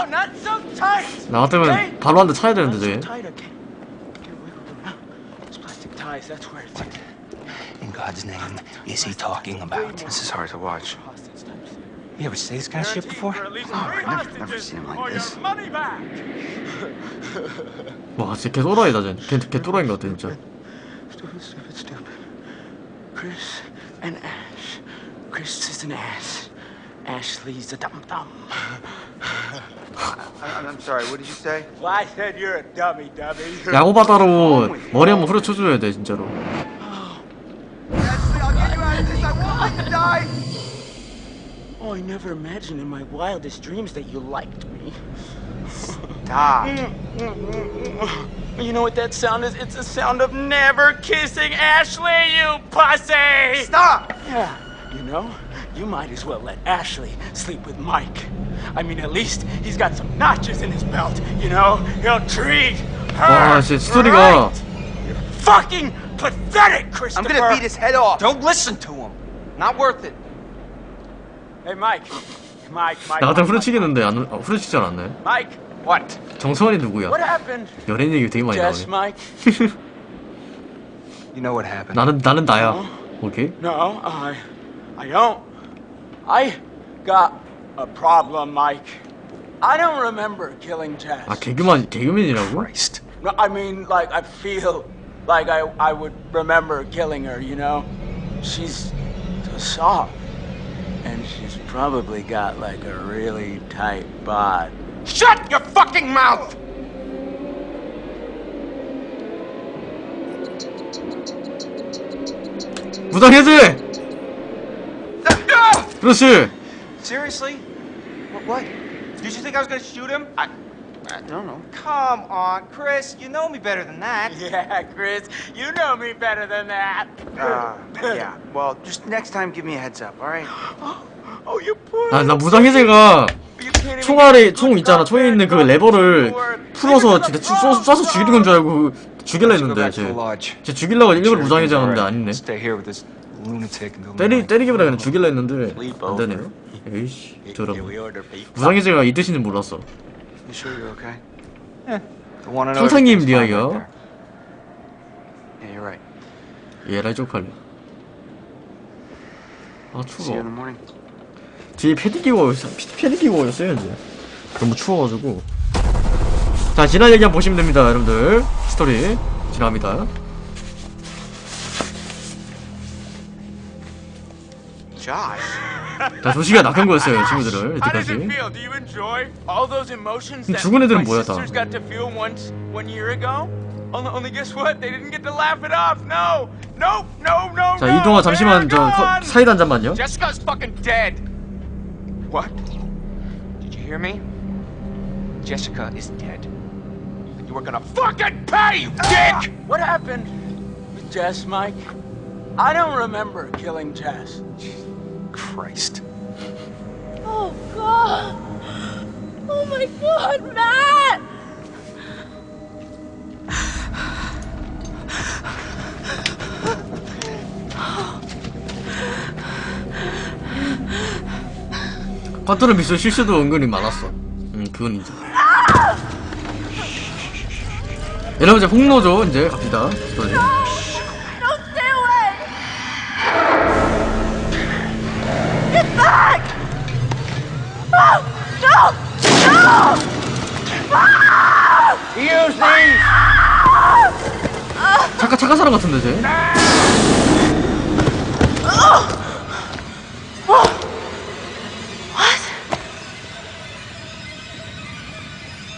G: Oh, so tight.
C: 나 같으면 바로 한 대 차야 되는데 쟤
G: ties. That's where it's.
F: In God's name, is he talking about?
A: This is hard to watch.
G: Hostage types.
F: You ever say this kind of shit before?
G: For at least
A: No,
G: three
A: I've never- never
G: hostages
A: seen him like
G: or your
A: this.
G: money back.
C: 와 진짜 개 또라이다 쟤 개, 개 또라이인 것 같아 진짜
G: Stupid, stupid, stupid. Chris and Ash. Chris is an ass. Ashley's a dum dum.
A: I, I'm sorry, what did you say?
G: Well, I said you're a dummy, dummy.
C: 야구바다로 머리 한번 후려쳐줘야 돼 진짜로
A: Ashley, I'll get you out of this. I won't let you die.
G: Oh, I never imagined in my wildest dreams that you liked me.
A: Stop.
G: You know what that sound is? It's the sound of never kissing Ashley, you pussy!
A: Stop.
G: Yeah, you know, you might as well let Ashley sleep with Mike. I mean, at least he's got some notches in his belt, you know? He'll treat her.
C: 와 진짜 스토리가
G: right. You're fucking pathetic,
A: I'm
G: Christopher.
A: gonna beat his head off.
F: Don't listen to him. Not worth it.
G: Hey, Mike. Mike, Mike.
C: 나 같으면
G: Mike,
C: 후려치겠는데 안, 어, 후려치지 않았네
G: Mike,
F: What?
C: 정서원이 누구야
G: what happened?
C: 연예인 얘기 되게 많이
G: Jess,
C: 나오네
G: Mike?
F: You know what happened?
C: 나는 나는 나야 오케이
G: No, I, I don't. I got a problem, Mike. I don't remember killing Jess.
C: 아 개그만 개그맨이라고?
F: Christ.
G: No, I mean, like, I feel like I, I would remember killing her, you know? She's so soft. And she's probably got, like, a really tight bod.
F: Shut your fucking mouth!
C: 무당 해제! 그렇지
F: Seriously? What? what? Did you think I was gonna shoot him? I.
A: I don't know.
F: Come on, Chris. You know me better than that.
G: Yeah, Chris, you know me better than that.
A: Uh, yeah. Well, just next time, give me a heads up, all right?
G: Oh, you poor.
C: 아나
G: little
C: 무당 해제가
G: You can't even
C: 총알에 총 있잖아 총에 있는 그 레버를 풀어서 진짜 쏴, 쏴서 죽이는 건 줄 알고 죽일라 했는데 쟤, 쟤 죽이려고 일부러 무장 해제하는데 아니네
F: Stay here with this
C: 때리, 때리기보다 그냥 죽일라 했는데 안 되네 에이씨 저런 무장 해제가 이 뜻인지 몰랐어.
A: Yeah, you're right.
C: 얘라 쪽팔려 아 추워. 뒤에 패딩 끼고 패딩 끼고 있어야지 너무 추워가지고. 자 지난 얘기 한번 보시면 됩니다 여러분들. 스토리 지나갑니다 자 조시가 낙한 거였어요 친구들을
G: How does it
C: 여태까지
G: feel? Do you enjoy all those emotions that
C: 죽은 애들은
G: my
C: 뭐야, 다?
G: sisters got to feel once one year ago? Only, only guess what? They didn't get to laugh it off. No, no, no, no.
C: 자
G: no.
C: 이동아 잠시만 저
G: They're
C: 커-
G: gone.
C: 사이다 한 잔만요
F: Jessica's fucking dead. What? Did you hear me? Jessica is dead. You were gonna fucking pay, you dick!
E: What happened with Jess, Mike? I don't remember killing Jess.
F: Christ.
B: Oh, God. Oh, my God, Matt!
C: 컨트롤 미션 실수도 은근히 많았어 음 그건 인정 여러분 이제 홍로죠 이제 갑시다 스토리
E: Use these!
C: 잠깐 착한 사람 같은데 쟤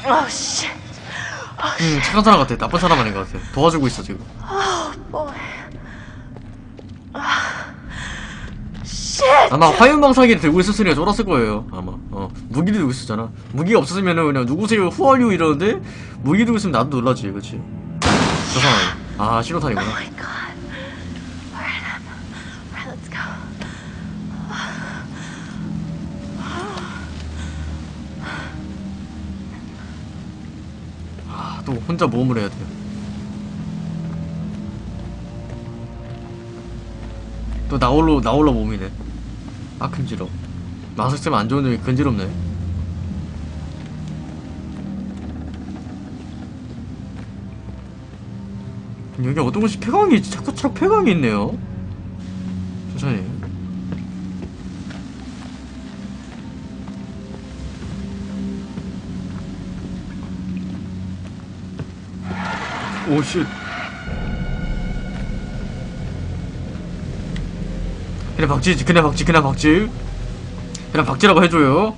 B: Oh, shit.
C: 음, 착한 사람 같아. 나쁜 사람 아닌 것 같아. 도와주고 있어, 지금.
B: Boy. Shit!
C: 아마 화염방사기를 들고 있었으니까 쫄았을 거예요. 아마. 어. 무기 들고 있었잖아. 무기가 없었으면은 그냥 누구세요? 후얼유 이러는데 무기 들고 있으면 나도 놀라지, 그치? 저 상황에. 아, 신호탄이구나.
B: Oh.
C: 아, 또 혼자 모험을 해야 돼. 또 나홀로, 나홀로 몸이네. 아, 근지러. 마스크 쓰면 안 좋은데 근지럽네. 여기 어떤 곳이 폐광이 있지? 자꾸 자꾸 폐광이 있네요. 천천히. 오, shit. 그냥 박쥐, 그냥 박쥐, 그냥 박쥐. 그냥 박쥐라고 해줘요.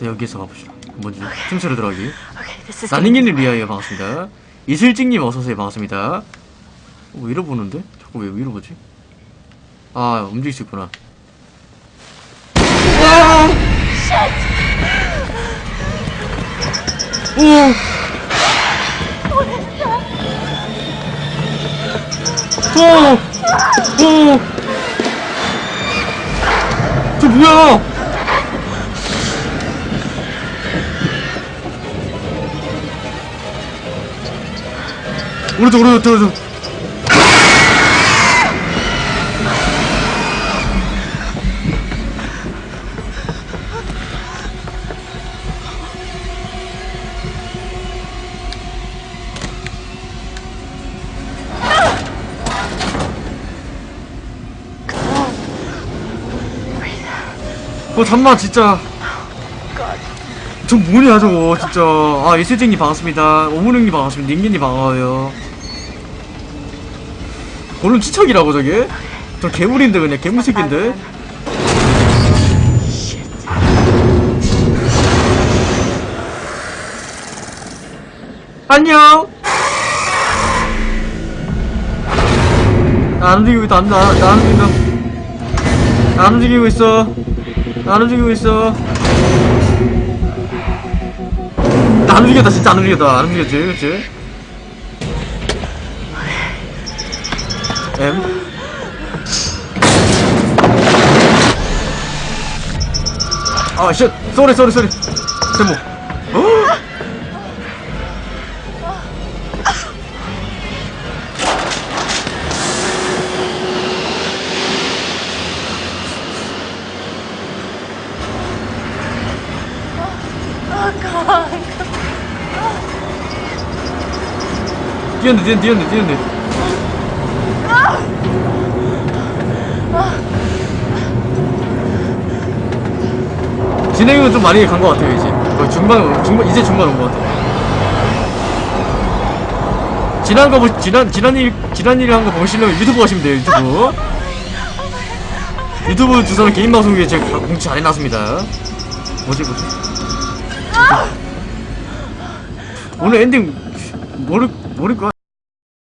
C: 네, 여기서 가봅시다. 먼저 틈새로 들어가기. 나닝이를 위하여 반갑습니다. 이슬직님 어서오세요 반갑습니다. 어, 왜 이러보는데? 자꾸 왜 위로 보지? 아 움직일 수 있구나. 와! 오! 오! 오! 저 뭐야? 오른쪽 오른쪽 오른쪽 어 잠만 진짜. 저 뭐냐 저거 진짜. 아 예슬쟁님 반갑습니다. 오문영님 반갑습니다. 닝기님 반가워요. 오늘 치척이라고 저게? 저 괴물인데 그냥 괴물 새끼인데? 안녕! 나안 움직이고 있다. 안, 나, 나안 움직인다. 안 움직이고 있어 안 움직이고 있어 나안 움직였다 진짜 안 움직였다 안 움직였지 그치? M 아, 쉣! 쏘리, 쏘리, 쏘리! 제목. 뛰었네, 뛰었네, 뛰었네, 뛰었네. 진행은 좀 많이 간 것 같아요, 이제. 거의 중반, 중반, 이제 중반 온 것 같아요. 지난 거 보, 지난 지난 일 지난 일을 한거 보시려면 유튜브 가시면 돼요 유튜브. 유튜브 주소는 개인 방송국에 제가 다 공지 잘 해놨습니다. 뭐지 뭐지? 오늘 엔딩 모를 모를 거야.